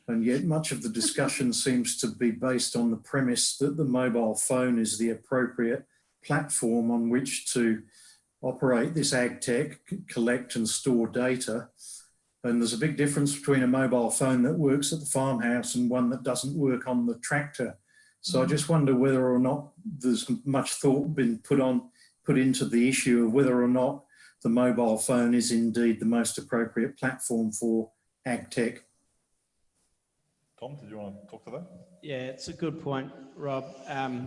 And yet much of the discussion seems to be based on the premise that the mobile phone is the appropriate platform on which to operate this ag tech, collect and store data. And there's a big difference between a mobile phone that works at the farmhouse and one that doesn't work on the tractor. So I just wonder whether or not there's much thought been put on, put into the issue of whether or not the mobile phone is indeed the most appropriate platform for ag tech. Tom, did you want to talk to that? Yeah, it's a good point, Rob. Um,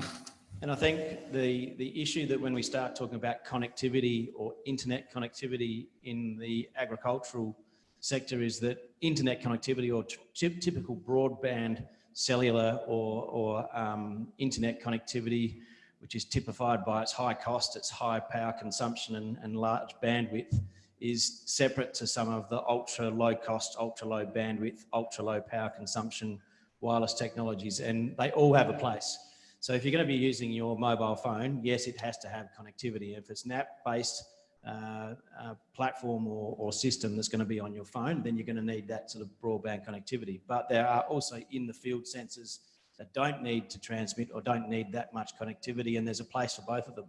and I think the, the issue that when we start talking about connectivity or internet connectivity in the agricultural sector is that internet connectivity or typical broadband cellular or, or um, internet connectivity, which is typified by its high cost, its high power consumption and, and large bandwidth, is separate to some of the ultra low cost, ultra low bandwidth, ultra low power consumption wireless technologies, and they all have a place. So if you're going to be using your mobile phone, yes, it has to have connectivity. If it's an app-based uh, uh, platform or, or, system that's going to be on your phone, then you're going to need that sort of broadband connectivity. But there are also in the field sensors that don't need to transmit or don't need that much connectivity, and there's a place for both of them.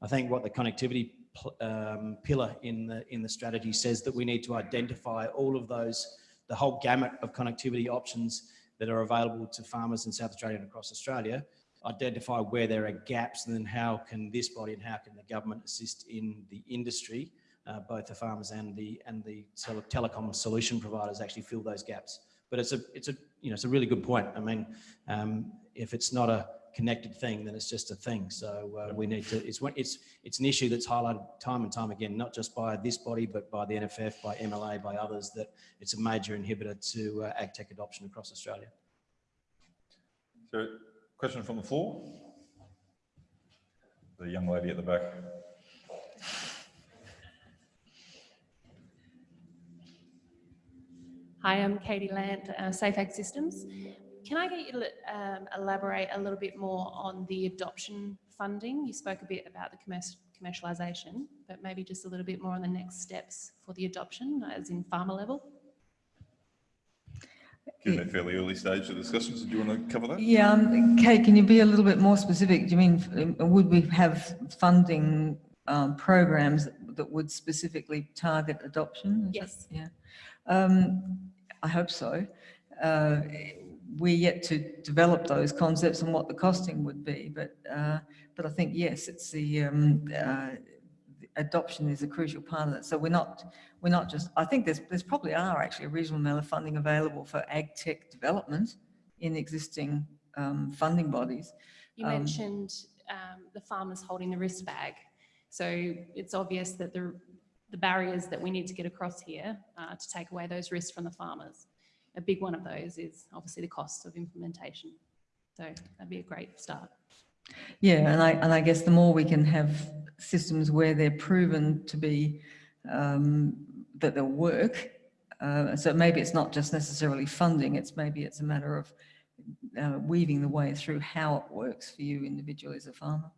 I think what the connectivity um, pillar in the in the strategy says that we need to identify all of those, the whole gamut of connectivity options that are available to farmers in South Australia and across Australia, identify where there are gaps and then how can this body and how can the government assist in the industry, uh, both the farmers and the and the tele telecom solution providers actually fill those gaps. But it's a it's a you know it's a really good point. I mean, um, if it's not a connected thing then it's just a thing. So uh, we need to, it's, it's, it's an issue that's highlighted time and time again, not just by this body, but by the NFF, by MLA, by others, that it's a major inhibitor to uh, ag tech adoption across Australia. So, question from the floor? The young lady at the back. Hi, I'm Katie Land, uh, Systems. Can I get you to um, elaborate a little bit more on the adoption funding? You spoke a bit about the commerc- commercialisation, but maybe just a little bit more on the next steps for the adoption, as in farmer level. Given that fairly early stage of discussions, do you want to cover that? Yeah, um, Kate, can you be a little bit more specific? Do you mean, um, would we have funding um, programs that would specifically target adoption? Is that- Yes. Yeah. Um, I hope so. Uh, We're yet to develop those concepts and what the costing would be, but, uh, but I think, yes, it's the, um, uh, adoption is a crucial part of that. So we're not, we're not just, I think there's, there's probably are actually a reasonable amount of funding available for ag tech development in existing um, funding bodies. You Um, mentioned um, the farmers holding the risk bag. So it's obvious that the, the barriers that we need to get across here uh, to take away those risks from the farmers. A big one of those is obviously the cost of implementation. So that'd be a great start. Yeah, and I, and I guess the more we can have systems where they're proven to be, um, that they'll work. Uh, so maybe it's not just necessarily funding, it's maybe it's a matter of uh, weaving the way through how it works for you individually as a farmer.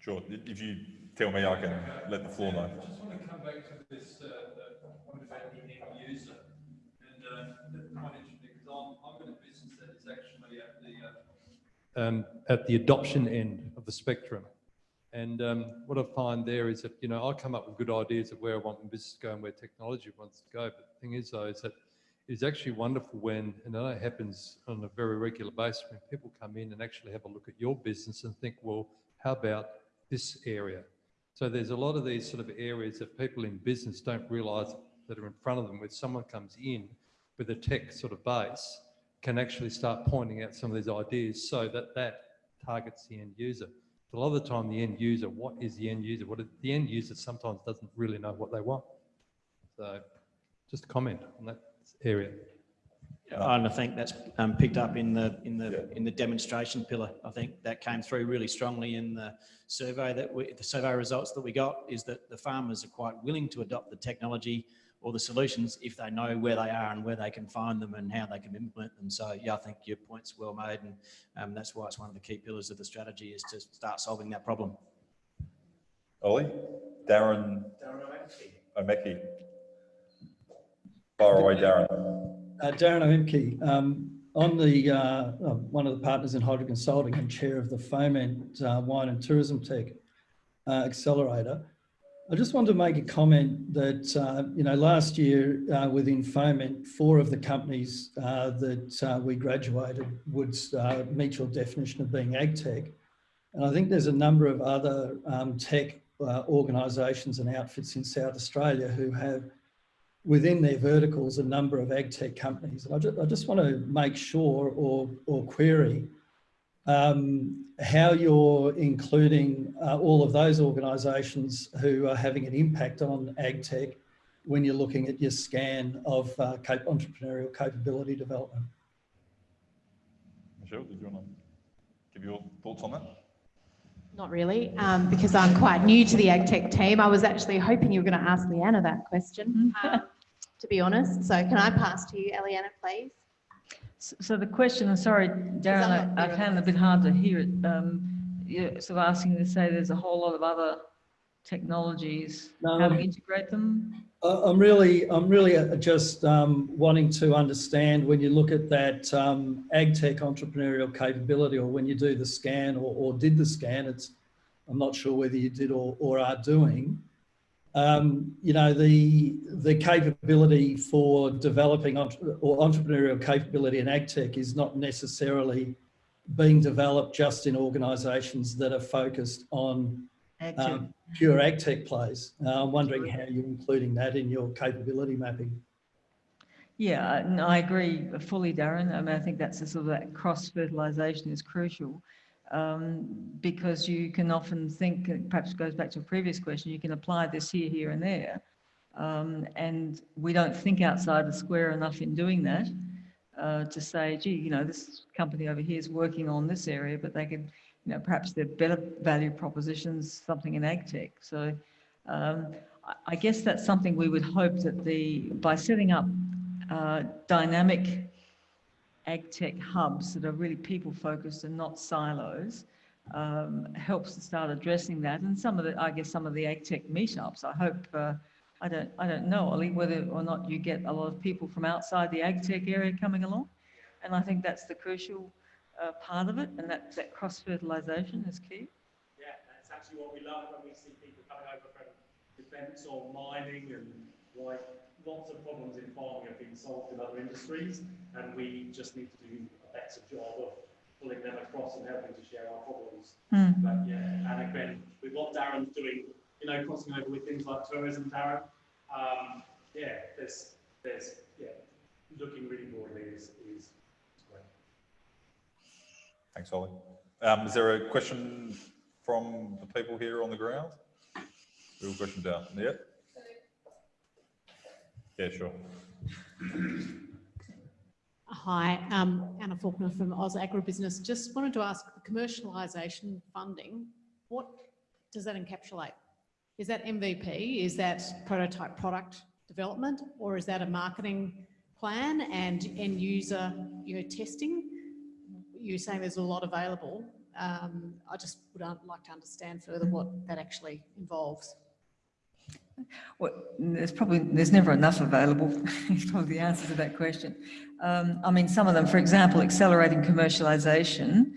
Sure, if you tell me, I can let the floor know. I just want to come back to this uh, uh, point about the end user. And uh, that's quite interesting because I'm, I'm in a business that is actually at the, uh, um, at the adoption end of the spectrum. And um, what I find there is that, you know, I come up with good ideas of where I want my business to go and where technology wants to go. But the thing is, though, is that it's actually wonderful when, and I know it happens on a very regular basis, when people come in and actually have a look at your business and think, well, how about this area? So there's a lot of these sort of areas that people in business don't realise that are in front of them, when someone comes in with a tech sort of base, can actually start pointing out some of these ideas so that that targets the end user. But a lot of the time, the end user, what is the end user? What is, the end user sometimes doesn't really know what they want. So just a comment on that area. And I think that's um, picked up in the in the in the demonstration pillar. I think that came through really strongly in the survey that we, the survey results that we got is that the farmers are quite willing to adopt the technology or the solutions if they know where they are and where they can find them and how they can implement them. So yeah, I think your point's well made, and um, that's why it's one of the key pillars of the strategy is to start solving that problem. Ollie, Darren O'Mackey. Fire away, Darren. Uh, Darren Oemcke, um, I'm the, uh, uh, one of the partners in Hydro Consulting and chair of the Fermentor uh, Wine and Tourism Tech uh, Accelerator. I just wanted to make a comment that, uh, you know, last year uh, within Fermentor, four of the companies uh, that uh, we graduated would uh, meet your definition of being ag tech. And I think there's a number of other um, tech uh, organisations and outfits in South Australia who have within their verticals a number of ag tech companies. And I just, I just want to make sure or, or query um, how you're including uh, all of those organisations who are having an impact on ag tech when you're looking at your scan of uh, cap entrepreneurial capability development. Michelle, did you want to give your thoughts on that? Not really, um, because I'm quite new to the ag tech team. I was actually hoping you were going to ask Leanna that question, um, to be honest. So can I pass to you, Leanna, please? So so the question, I'm sorry, Darren, I'm not I I clear on found it a bit hard to hear it. Um, You're sort of asking to say there's a whole lot of other technologies, how No. to integrate them? I- I'm really, I'm really uh, just um, wanting to understand when you look at that um, ag tech entrepreneurial capability, or when you do the scan or, or did the scan, it's, I'm not sure whether you did or, or are doing. Um, you know, the the capability for developing entre- or entrepreneurial capability in ag tech is not necessarily being developed just in organisations that are focused on um, pure ag tech plays. Uh, I'm wondering how you're including that in your capability mapping. Yeah, no, I agree fully, Darren. I mean, I think that's a sort of that cross fertilization is crucial um, because you can often think, perhaps goes back to a previous question, you can apply this here, here and there. Um, and we don't think outside the square enough in doing that uh, to say, gee, you know, this company over here is working on this area, but they could, you know, perhaps they're better value propositions, something in ag tech. So um, I- I guess that's something we would hope that the, by setting up uh, dynamic ag tech hubs that are really people focused and not silos um, helps to start addressing that. And some of the, I guess, some of the ag tech meetups, I hope, uh, I don't, I don't know, Ollie, whether or not you get a lot of people from outside the ag tech area coming along. And I think that's the crucial uh, part of it. And that, that cross fertilization is key. Yeah, that's actually what we love when we see people coming over from defence or mining and like lots of problems in farming have been solved in other industries and we just need to do a better job of pulling them across and helping to share our problems. Hmm. But yeah, and again, with what Darren's doing, you know, crossing over with things like tourism, Darren, um, yeah, there's, there's, yeah, looking really broadly is, is, is great. Thanks, Ollie. Um, is there a question from the people here on the ground? Real question down, yeah? Yeah, sure. Hi, um, Anna Faulkner from Oz Agribusiness. Just wanted to ask the commercialisation funding, what does that encapsulate? Is that MVP? Is that prototype product development? Or is that a marketing plan and end user, you know, testing? You're saying there's a lot available. Um, I just would like to understand further what that actually involves. Well, there's probably, there's never enough available, is probably the answer to that question. Um, I mean, some of them, for example, accelerating commercialisation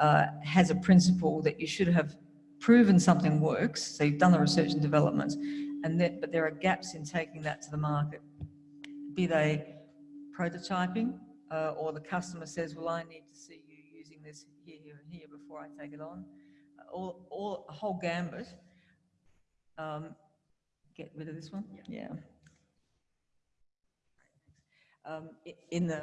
uh, has a principle that you should have proven something works, so you've done the research and development, and that, but there are gaps in taking that to the market. Be they prototyping, uh, or the customer says, well, I need to see you using this here, here, and here before I take it on. All, all, a whole gambit. Um, get rid of this one? Yeah. Um, i- in the,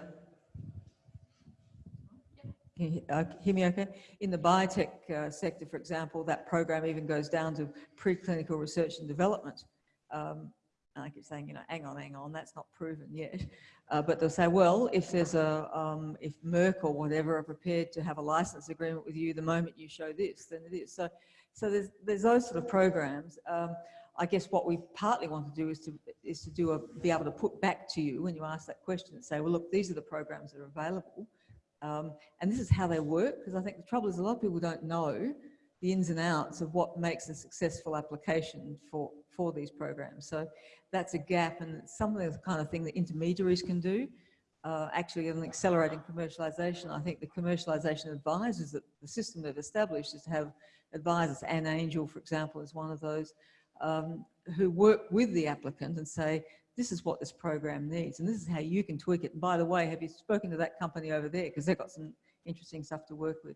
can you he- uh, hear me okay? In the biotech uh, sector, for example, that program even goes down to preclinical research and development. Um, and I keep saying, you know, hang on, hang on, that's not proven yet. Uh, but they'll say, well, if there's a, um, if Merck or whatever are prepared to have a license agreement with you the moment you show this, then it is. So, so there's, there's those sort of programs. Um, I guess what we partly want to do is to, is to do a, be able to put back to you when you ask that question and say, well, look, these are the programs that are available. Um, and this is how they work, because I think the trouble is a lot of people don't know the ins and outs of what makes a successful application for, for these programs. So that's a gap and it's something the kind of thing that intermediaries can do. Uh, actually, in accelerating commercialisation, I think the commercialisation advisors that the system they've established is to have advisors, Anne Angel, for example, is one of those, um, who work with the applicant and say, this is what this program needs and this is how you can tweak it. And by the way, have you spoken to that company over there? Because they've got some interesting stuff to work with.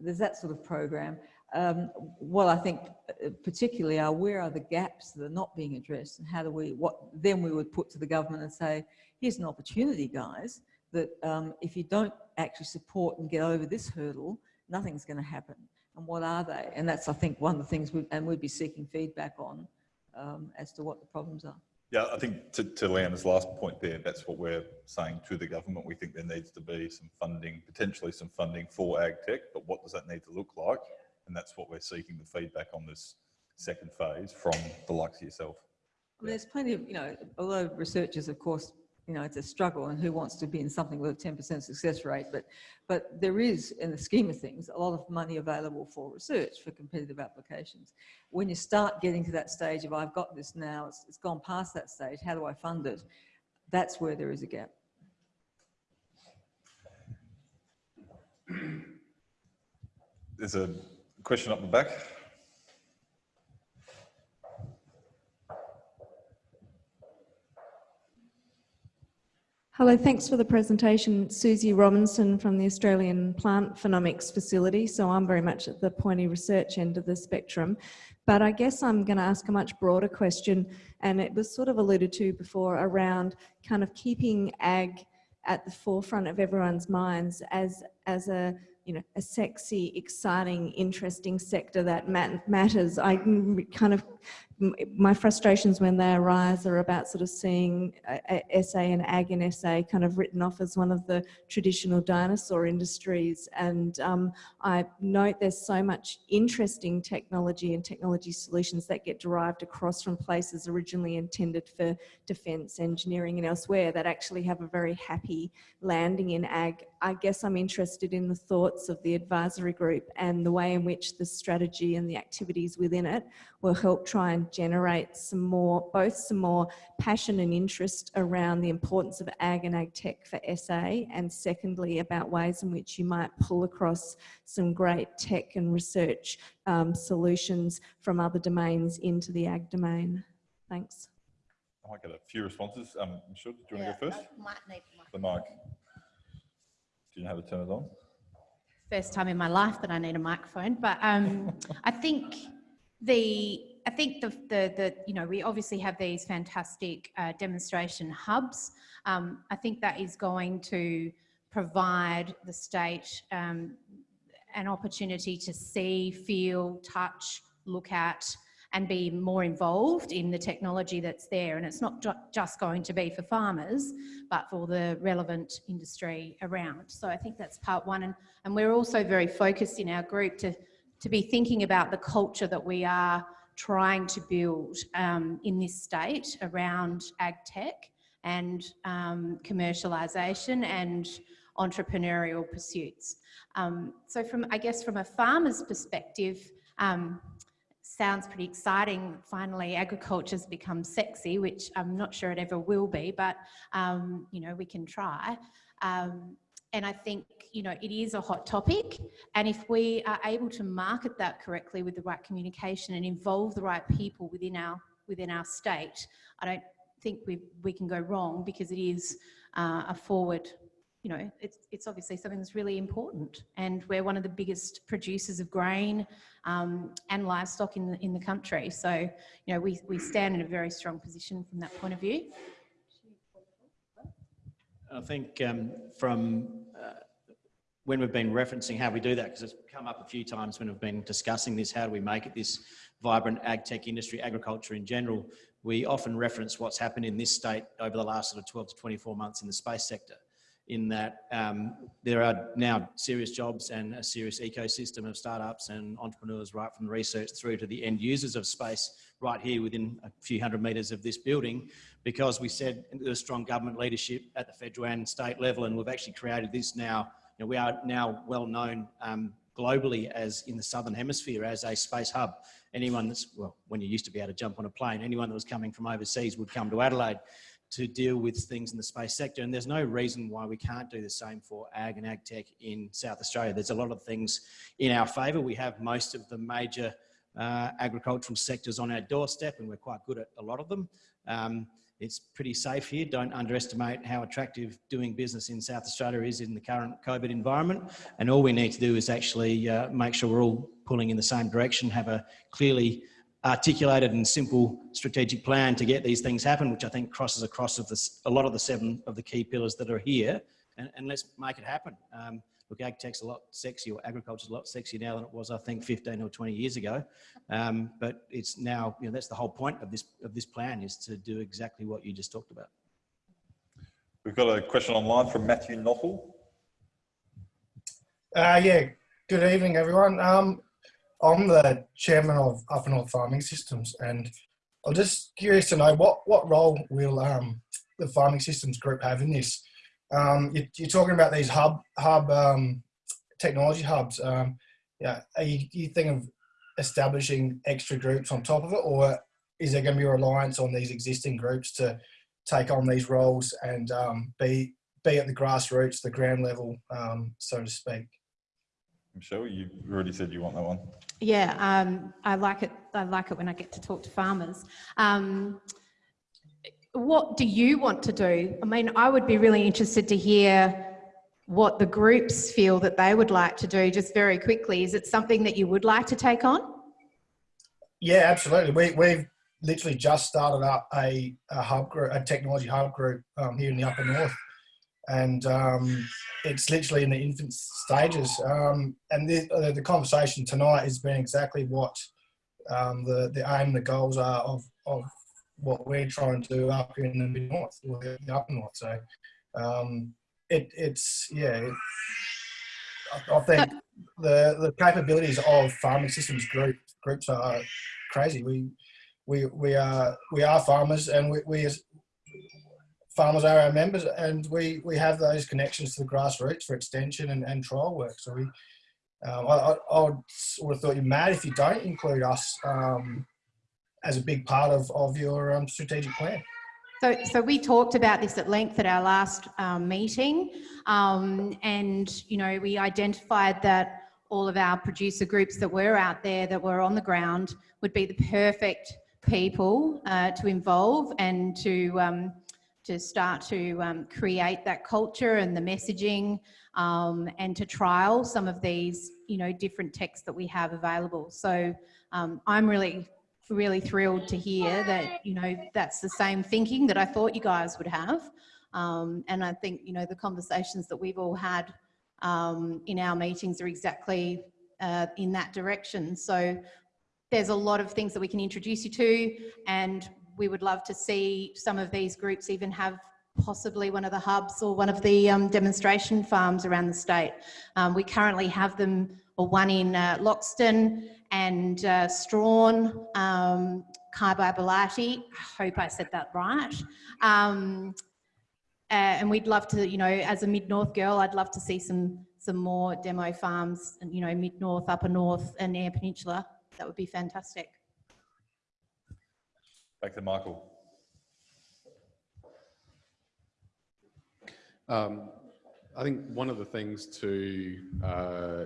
There's that sort of program. Um, what I think uh, particularly are where are the gaps that are not being addressed and how do we, what then we would put to the government and say, here's an opportunity guys, that um, if you don't actually support and get over this hurdle, nothing's going to happen. And what are they? And that's, I think, one of the things, we, and we'd be seeking feedback on um, as to what the problems are. Yeah, I think to, to Leanna's last point there, that's what we're saying to the government. We think there needs to be some funding, potentially some funding for ag tech, but what does that need to look like? And that's what we're seeking the feedback on this second phase from the likes of yourself. Mean, there's plenty of, you know, although researchers, of course, you know, it's a struggle and who wants to be in something with a 10% success rate, but, but there is, in the scheme of things, a lot of money available for research for competitive applications. When you start getting to that stage of, I've got this now, it's, it's gone past that stage, how do I fund it? That's where there is a gap. There's a question up the back. Hello, thanks for the presentation. Susie Robinson from the Australian Plant Phenomics Facility. So I'm very much at the pointy research end of the spectrum. But I guess I'm going to ask a much broader question, and it was sort of alluded to before around kind of keeping ag at the forefront of everyone's minds as, as a you know, a sexy, exciting, interesting sector that mat matters. I kind of my frustrations when they arise are about sort of seeing SA and ag and SA kind of written off as one of the traditional dinosaur industries. And um, I note there's so much interesting technology and technology solutions that get derived across from places originally intended for defence, engineering and elsewhere that actually have a very happy landing in ag. I guess I'm interested in the thoughts of the advisory group and the way in which the strategy and the activities within it will help try and generate some more, both some more passion and interest around the importance of ag and ag tech for SA, and secondly, about ways in which you might pull across some great tech and research um, solutions from other domains into the ag domain. Thanks. I might get a few responses. Um, Michelle, do you want to go first? Might need The mic. Do you know how to turn it on? First time in my life that I need a microphone, but um, I think the I think the, the, the, you know, we obviously have these fantastic uh, demonstration hubs. Um, I think that is going to provide the state um, an opportunity to see, feel, touch, look at, and be more involved in the technology that's there. And it's not ju just going to be for farmers, but for the relevant industry around. So I think that's part one. And, and we're also very focused in our group to to be thinking about the culture that we are trying to build um, in this state around ag tech and um, commercialisation and entrepreneurial pursuits. Um, so from, I guess from a farmer's perspective, um, sounds pretty exciting. Finally, agriculture's become sexy, which I'm not sure it ever will be, but um, you know, we can try. Um, and I think, you know, it is a hot topic. And if we are able to market that correctly with the right communication and involve the right people within our, within our state, I don't think we, we can go wrong because it is uh, a forward, you know, it's, it's obviously something that's really important. And we're one of the biggest producers of grain um, and livestock in the, in the country. So, you know, we, we stand in a very strong position from that point of view. I think um, from uh, when we've been referencing how we do that, because it's come up a few times when we've been discussing this, how do we make it this vibrant ag tech industry, agriculture in general, we often reference what's happened in this state over the last sort of 12 to 24 months in the space sector in that um, there are now serious jobs and a serious ecosystem of startups and entrepreneurs right from research through to the end users of space right here within a few hundred metres of this building because we said there's strong government leadership at the federal and state level and we've actually created this now. Know, we are now well known um, globally as in the Southern Hemisphere as a space hub. Anyone that's, well, when you used to be able to jump on a plane, anyone that was coming from overseas would come to Adelaide to deal with things in the space sector. And there's no reason why we can't do the same for ag and ag tech in South Australia. There's a lot of things in our favour. We have most of the major uh, agricultural sectors on our doorstep and we're quite good at a lot of them. Um, it's pretty safe here. Don't underestimate how attractive doing business in South Australia is in the current COVID environment. And all we need to do is actually uh, make sure we're all pulling in the same direction, have a clearly articulated and simple strategic plan to get these things happen, which I think crosses across of this, a lot of the seven of the key pillars that are here, and, and let's make it happen. Um, look, ag tech's a lot sexier, or agriculture's a lot sexier now than it was, I think, 15 or 20 years ago. Um, but it's now, you know, that's the whole point of this of this plan is to do exactly what you just talked about. We've got a question online from Matthew Knottle. Uh, yeah, good evening, everyone. Um, I'm the chairman of Upper North Farming Systems, and I'm just curious to know what what role will um, the Farming Systems Group have in this. Um, you, are talking about these hub hub um, technology hubs. Um, yeah, are you, you think of establishing extra groups on top of it, or is there going to be a reliance on these existing groups to take on these roles and um, be be at the grassroots, the ground level, um, so to speak? Michelle, you already said you want that one. Yeah, um, I like it. I like it when I get to talk to farmers. What do you want to do? I mean, I would be really interested to hear what the groups feel that they would like to do just very quickly. Is it something that you would like to take on? Yeah, absolutely. We, we've literally just started up a, a hub group, a technology hub group um, here in the upper north. And um, it's literally in the infant stages. Um, and the, the conversation tonight has been exactly what um, the, the aim, the goals are of, of what we're trying to do up in the mid north, or the, upper north. So um, it, it's, yeah, it, I, I think the, the capabilities of farming systems group, groups are crazy. We, we, we are, we are farmers and we, we as farmers are our members and we, we have those connections to the grassroots for extension and, and trial work. So we, um, I, I, I would have thought you're mad if you don't include us um, as a big part of, of your um, strategic plan. So, so we talked about this at length at our last um, meeting, um, and you know we identified that all of our producer groups that were out there that were on the ground would be the perfect people uh, to involve and to um, to start to um, create that culture and the messaging um, and to trial some of these you know different texts that we have available. So um, I'm really really thrilled to hear that, you know, that's the same thinking that I thought you guys would have. Um, and I think, you know, the conversations that we've all had um, in our meetings are exactly uh, in that direction. So there's a lot of things that we can introduce you to and we would love to see some of these groups even have possibly one of the hubs or one of the um, demonstration farms around the state. Um, we currently have them, or one in uh, Loxton and uh, Struan, um, Kybybolite, I hope I said that right. Um, uh, and we'd love to, you know, as a Mid-North girl, I'd love to see some some more demo farms, and you know, Mid-North, Upper North and Eyre Peninsula. That would be fantastic. Back to Michael. Um, I think one of the things to, uh,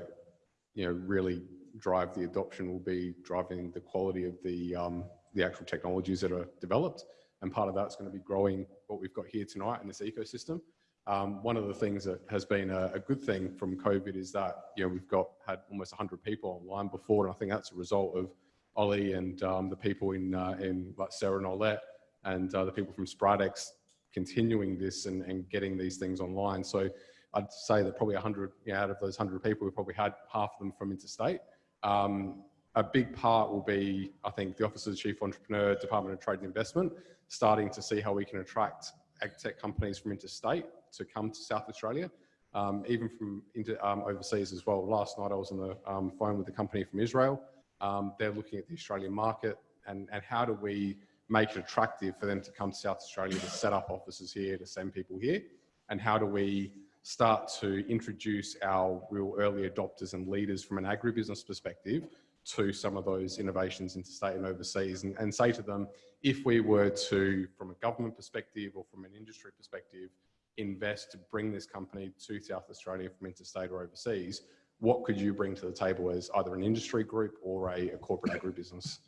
you know, really drive the adoption will be driving the quality of the, um, the actual technologies that are developed. And part of that's going to be growing what we've got here tonight in this ecosystem. Um, one of the things that has been a, a, good thing from COVID is that, you know, we've got had almost 100 people online before, and I think that's a result of Ollie and um, the people in, uh, in like Sarah and Olette and uh, the people from Spridex continuing this and, and getting these things online. So I'd say that probably 100 you know, out of those 100 people, we probably had half of them from interstate. Um, a big part will be, I think, the Office of the Chief Entrepreneur, Department of Trade and Investment, starting to see how we can attract ag tech companies from interstate to come to South Australia, um, even from um, overseas as well. Last night I was on the um, phone with a company from Israel. Um, they're looking at the Australian market and, and how do we make it attractive for them to come to South Australia to set up offices here, to send people here, and how do we start to introduce our real early adopters and leaders from an agribusiness perspective to some of those innovations interstate and overseas and, and say to them, if we were to, from a government perspective or from an industry perspective, invest to bring this company to South Australia from interstate or overseas, what could you bring to the table as either an industry group or a, a corporate agribusiness?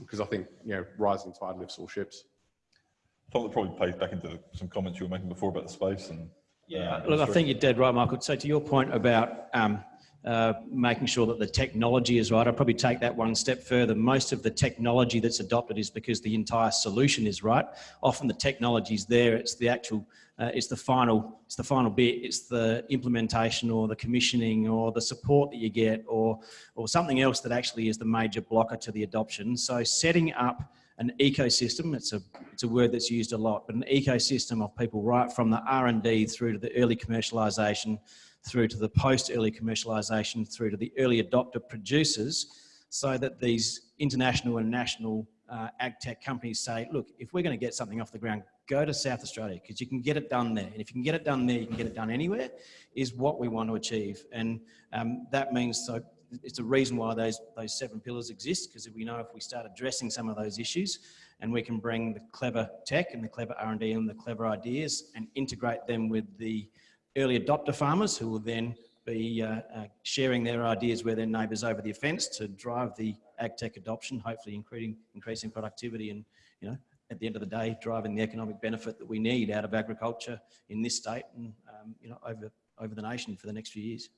Because um, I think, you know, rising tide lifts all ships. Thought that probably plays back into some comments you were making before about the space and yeah, uh, look, I think you're dead right, Michael. So to your point about um, uh, making sure that the technology is right, I'd probably take that one step further. Most of the technology that's adopted is because the entire solution is right. Often the technology is there, it's the actual, uh, it's the final, it's the final bit, it's the implementation or the commissioning or the support that you get or, or something else that actually is the major blocker to the adoption. So setting up an ecosystem. It's a, it's a word that's used a lot, but an ecosystem of people right from the R&D through to the early commercialization, through to the post-early commercialization, through to the early adopter producers, so that these international and national uh, ag tech companies say, look, if we're going to get something off the ground, go to South Australia because you can get it done there. And if you can get it done there, you can get it done anywhere, is what we want to achieve. And um, that means so it's a reason why those, those seven pillars exist, because we know if we start addressing some of those issues and we can bring the clever tech and the clever R&D and the clever ideas and integrate them with the early adopter farmers who will then be uh, uh, sharing their ideas with their neighbours over the fence to drive the ag tech adoption, hopefully increasing, increasing productivity and you know at the end of the day, driving the economic benefit that we need out of agriculture in this state and, um, you know, over, over the nation for the next few years.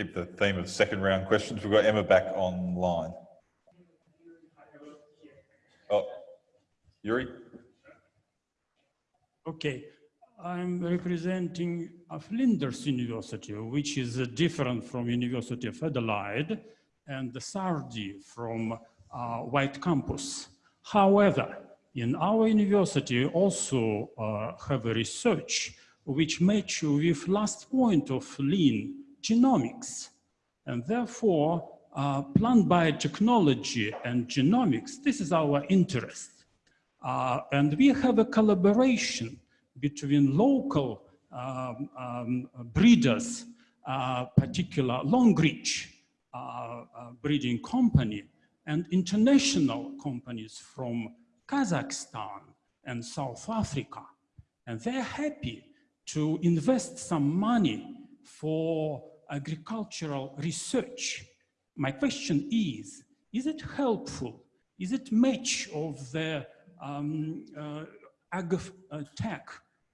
Keep the theme of second round questions, we've got Emma back online. Oh, Yuri? Okay, I'm representing of Flinders University, which is different from University of Adelaide and the SARDI from uh, Waite Campus. However, in our university also uh, have a research which match with last point of lean genomics. And therefore, uh, plant biotechnology and genomics, this is our interest. Uh, and we have a collaboration between local um, um, breeders, uh, particular Longreach uh, uh, breeding company, and international companies from Kazakhstan and South Africa. And they're happy to invest some money for agricultural research. My question is, is it helpful? Is it match of the um, uh, ag uh, tech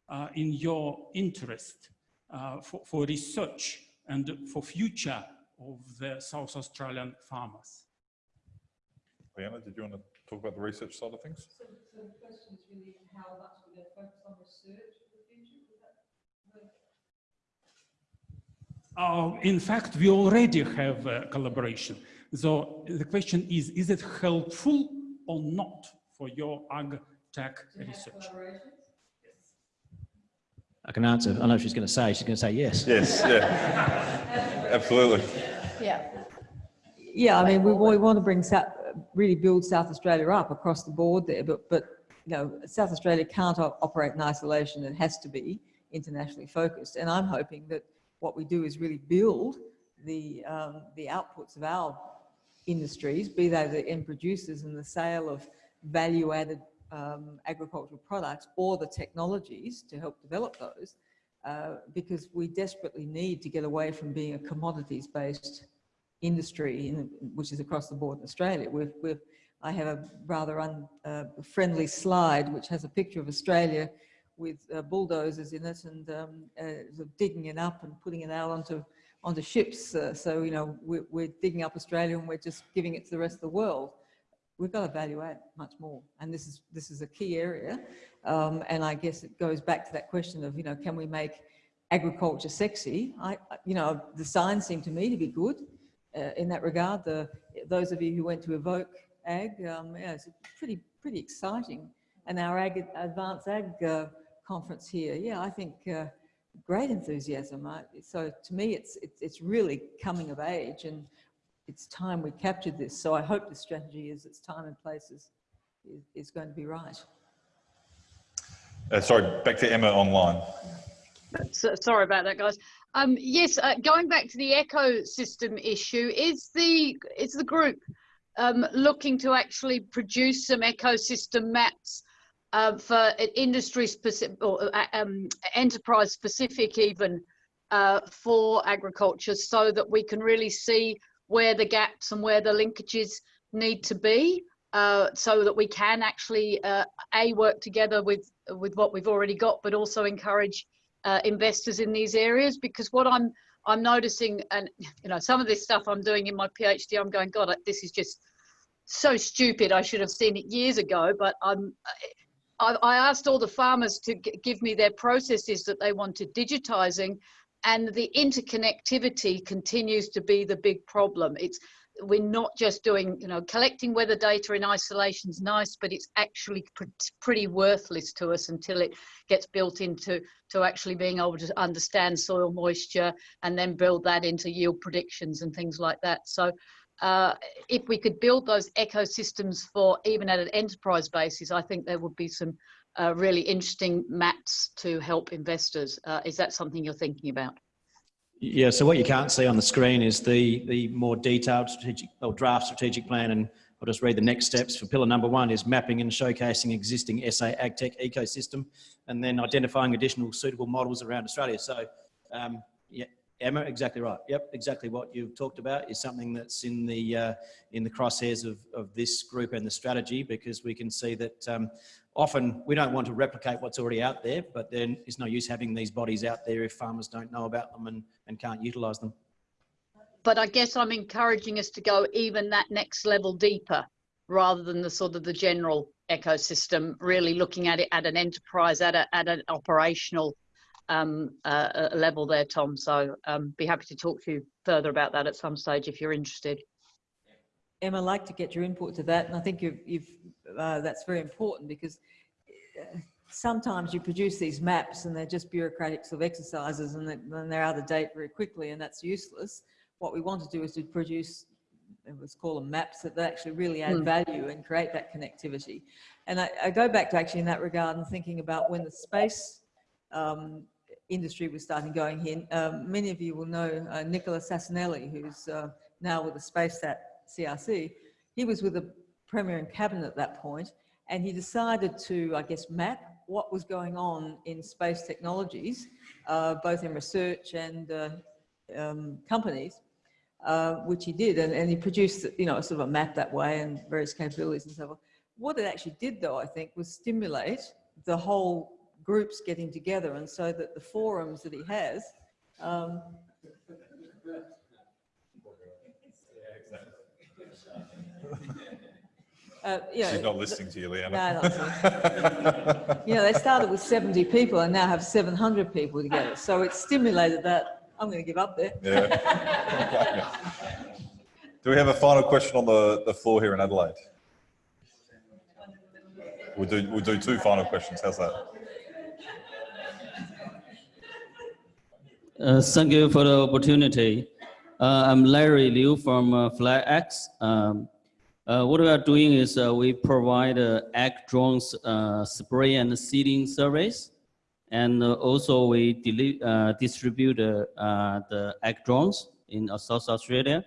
uh, in your interest uh, for, for research and for future of the South Australian farmers? Leanna, did you want to talk about the research side of things? So, so the question is really how much we're going to focus on research for the future? Uh, in fact, we already have a collaboration. So the question is, is it helpful or not for your ag tech research? I can answer. I know she's going to say. She's going to say yes. Yes, yeah. Absolutely. Yeah. Yeah, I mean, we, we want to bring South, really build South Australia up across the board there, but, but you know, South Australia can't op operate in isolation. It has to be internationally focused. And I'm hoping that what we do is really build the, um, the outputs of our industries, be they the end producers and the sale of value-added um, agricultural products or the technologies to help develop those, uh, because we desperately need to get away from being a commodities-based industry, in, which is across the board in Australia. We've, we've, I have a rather unfriendly uh, slide which has a picture of Australia with uh, bulldozers in it and um, uh, digging it up and putting it out onto onto ships. Uh, so you know we're, we're, digging up Australia and we're just giving it to the rest of the world. We've got to value add much more, and this is this is a key area. Um, and I guess it goes back to that question of you know can we make agriculture sexy? I you know the signs seem to me to be good uh, in that regard. The those of you who went to Evoke Ag, um, yeah, it's pretty pretty exciting. And our ag, advanced ag uh, conference here. Yeah, I think uh, great enthusiasm. so to me, it's, it's, it's really coming of age and it's time we captured this. So I hope the strategy is its time and place is, is, is going to be right. Uh, sorry, back to Emma online. So, sorry about that, guys. Um, yes, uh, going back to the ecosystem issue, is the is the group um, looking to actually produce some ecosystem maps uh, for industry specific or uh, um, enterprise specific even uh, for agriculture so that we can really see where the gaps and where the linkages need to be uh, so that we can actually uh, a work together with with what we've already got but also encourage investors in these areas. Because what I'm I'm noticing and you know some of this stuff I'm doing in my PhD I'm going god this is just so stupid. I should have seen it years ago but I'm I, I asked all the farmers to give me their processes that they wanted digitizing and the interconnectivity continues to be the big problem. It's we're not just doing, you know, collecting weather data in isolation is nice, but it's actually pr pretty worthless to us until it gets built into to actually being able to understand soil moisture and then build that into yield predictions and things like that. So uh, if we could build those ecosystems for even at an enterprise basis, I think there would be some uh, really interesting maps to help investors. Uh, is that something you're thinking about? Yeah, so what you can't see on the screen is the, the more detailed strategic or draft strategic plan and I'll just read the next steps for pillar number one is mapping and showcasing existing SA AgTech ecosystem and then identifying additional suitable models around Australia. So um, yeah, Emma, exactly right. Yep, exactly what you've talked about is something that's in the uh, in the crosshairs of, of this group and the strategy because we can see that um, often we don't want to replicate what's already out there, but then it's no use having these bodies out there if farmers don't know about them and, and can't utilise them. But I guess I'm encouraging us to go even that next level deeper rather than the sort of the general ecosystem, really looking at it at an enterprise, at, a, at an operational um, uh, level there, Tom. So um, be happy to talk to you further about that at some stage if you're interested. Emma, I'd like to get your input to that, and I think you've, you've uh, that's very important because uh, sometimes you produce these maps and they're just bureaucratic sort of exercises and then they're out of date very quickly and that's useless. What we want to do is to produce, let's call them maps that actually really add Mm. value and create that connectivity. And I, I go back to actually in that regard and thinking about when the space um, industry was starting going in. Um, many of you will know uh, Nicola Sassanelli, who's uh, now with the SmartSat CRC. He was with the Premier and Cabinet at that point, and he decided to, I guess, map what was going on in space technologies, uh, both in research and uh, um, companies, uh, which he did, and, and he produced, you know, sort of a map that way and various capabilities and so on. What it actually did, though, I think, was stimulate the whole groups getting together, and so that the forums that he has. Um, uh, you know, She's not listening to you, Leanna. No, you know, they started with 70 people and now have 700 people together. So it stimulated that. I'm going to give up there. Yeah. Do we have a final question on the, the floor here in Adelaide? We'll do, we'll do two final questions. How's that? Uh, thank you for the opportunity. Uh, I'm Larry Liu from uh, FlyX. Um, uh, what we are doing is uh, we provide uh, ag drones uh, spray and seeding service. And also we distribute the ag drones in South Australia.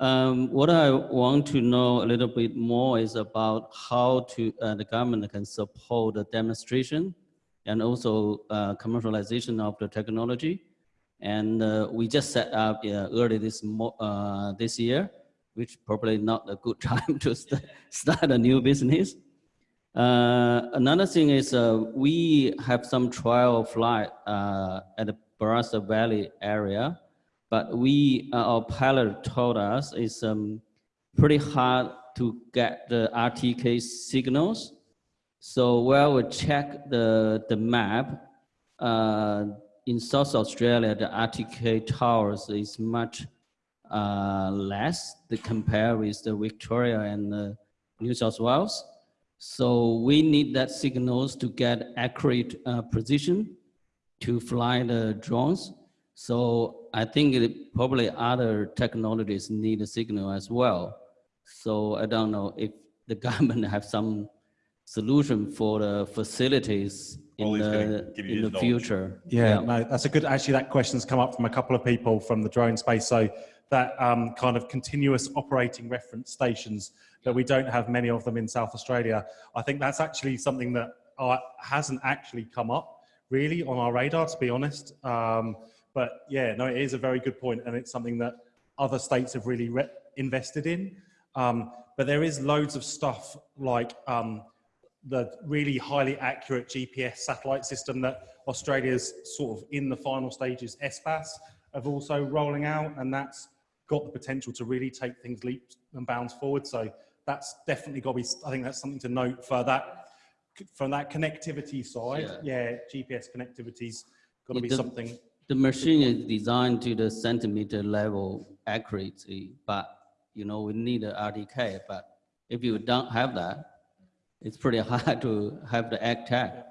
Um, what I want to know a little bit more is about how to the government can support the demonstration and also commercialization of the technology. And uh, we just set up uh, early this uh, this year, which probably not a good time to st- start a new business. Uh, another thing is uh, we have some trial flight uh, at the Barossa Valley area, but we our pilot told us it's um, pretty hard to get the RTK signals. So while we check the the map, in South Australia, the RTK towers is much uh, less to compare with the Victoria and New South Wales. So we need that signals to get accurate uh, precision to fly the drones. So I think it, probably other technologies need a signal as well. So I don't know if the government have some solution for the facilities in Ollie's gonna the, in the knowledge. future. Yeah, no, that's a good, actually, that question's come up from a couple of people from the drone space. So that um, kind of continuous operating reference stations that we don't have many of them in South Australia. I think that's actually something that uh, hasn't actually come up really on our radar, to be honest. Um, but yeah, no, it is a very good point, and it's something that other states have really re- invested in. Um, but there is loads of stuff like um, the really highly accurate GPS satellite system that Australia's sort of in the final stages, SBAS, of also rolling out, and that's got the potential to really take things leaps and bounds forward. So that's definitely got to be. I think that's something to note for that from that connectivity side. Yeah, GPS connectivity's got to be The- something. The machine is designed to the centimeter level accuracy, but you know, we need a RTK, but if you don't have that, it's pretty hard to have the ag tech.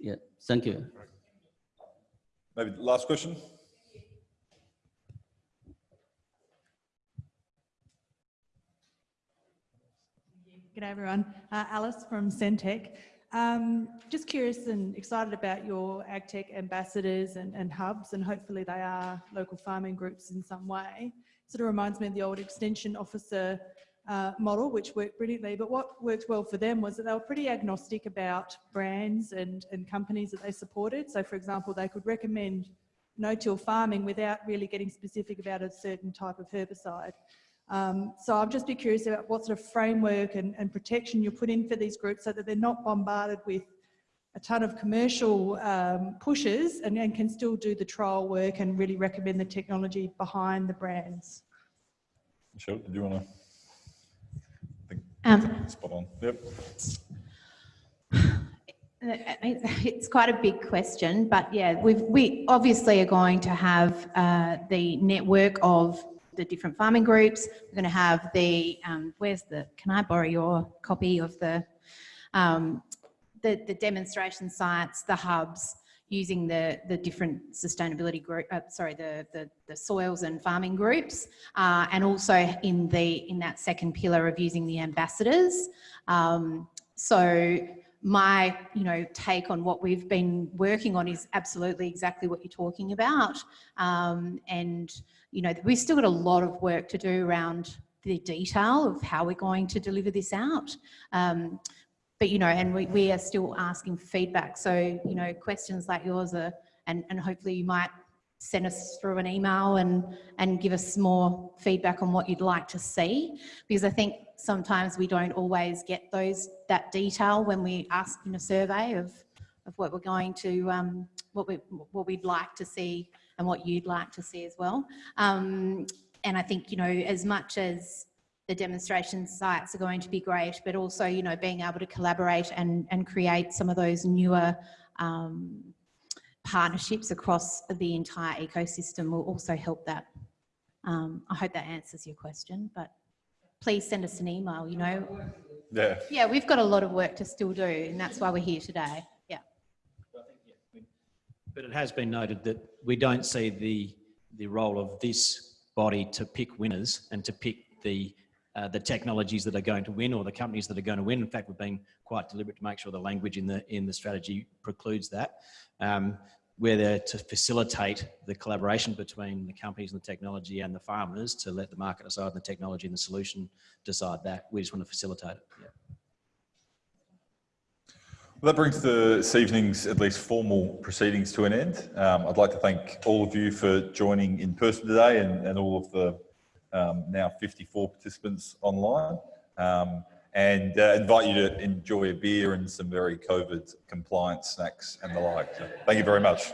Yeah, thank you. Maybe last question? G'day everyone. Uh, Alice from Centec. Um, just curious and excited about your AgTech ambassadors and, and hubs, and hopefully they are local farming groups in some way. Sort of reminds me of the old extension officer uh, model, which worked brilliantly. But what worked well for them was that they were pretty agnostic about brands and, and companies that they supported. So, for example, they could recommend no-till farming without really getting specific about a certain type of herbicide. Um, so I'm just be curious about what sort of framework and, and protection you put in for these groups so that they're not bombarded with a ton of commercial um, pushes and, and can still do the trial work and really recommend the technology behind the brands. Michelle, did you want to? Um, Spot on. Yep. It's quite a big question, but yeah, we've, we obviously are going to have uh, the network of the different farming groups. We're going to have the, um, where's the, can I borrow your copy of the, um, the, the demonstration sites, the hubs, using the, the different sustainability group, uh, sorry, the, the, the soils and farming groups, uh, and also in the, in that second pillar of using the ambassadors. Um, so my you know take on what we've been working on is absolutely exactly what you're talking about um, and you know we've still got a lot of work to do around the detail of how we're going to deliver this out um, but you know and we, we are still asking feedback. So you know questions like yours are and, and hopefully you might send us through an email and and give us more feedback on what you'd like to see. Because I think sometimes we don't always get those that detail when we ask in a survey of of what we're going to um, what we what we'd like to see and what you'd like to see as well. Um, and I think you know as much as the demonstration sites are going to be great but also you know being able to collaborate and and create some of those newer um, partnerships across the entire ecosystem will also help that. Um, I hope that answers your question, but please send us an email, you know. Yeah. Yeah, we've got a lot of work to still do and that's why we're here today. Yeah. But it has been noted that we don't see the, the role of this body to pick winners and to pick the, uh, the technologies that are going to win or the companies that are going to win. In fact, we've been quite deliberate to make sure the language in the, in the strategy precludes that. Um, we're there to facilitate the collaboration between the companies and the technology and the farmers to let the market decide the technology and the solution decide that. We just want to facilitate it. Yeah. Well, that brings this evening's at least formal proceedings to an end. Um, I'd like to thank all of you for joining in person today and, and all of the um, now 54 participants online. Um, and uh, invite you to enjoy a beer and some very COVID compliant snacks and the like. So thank you very much.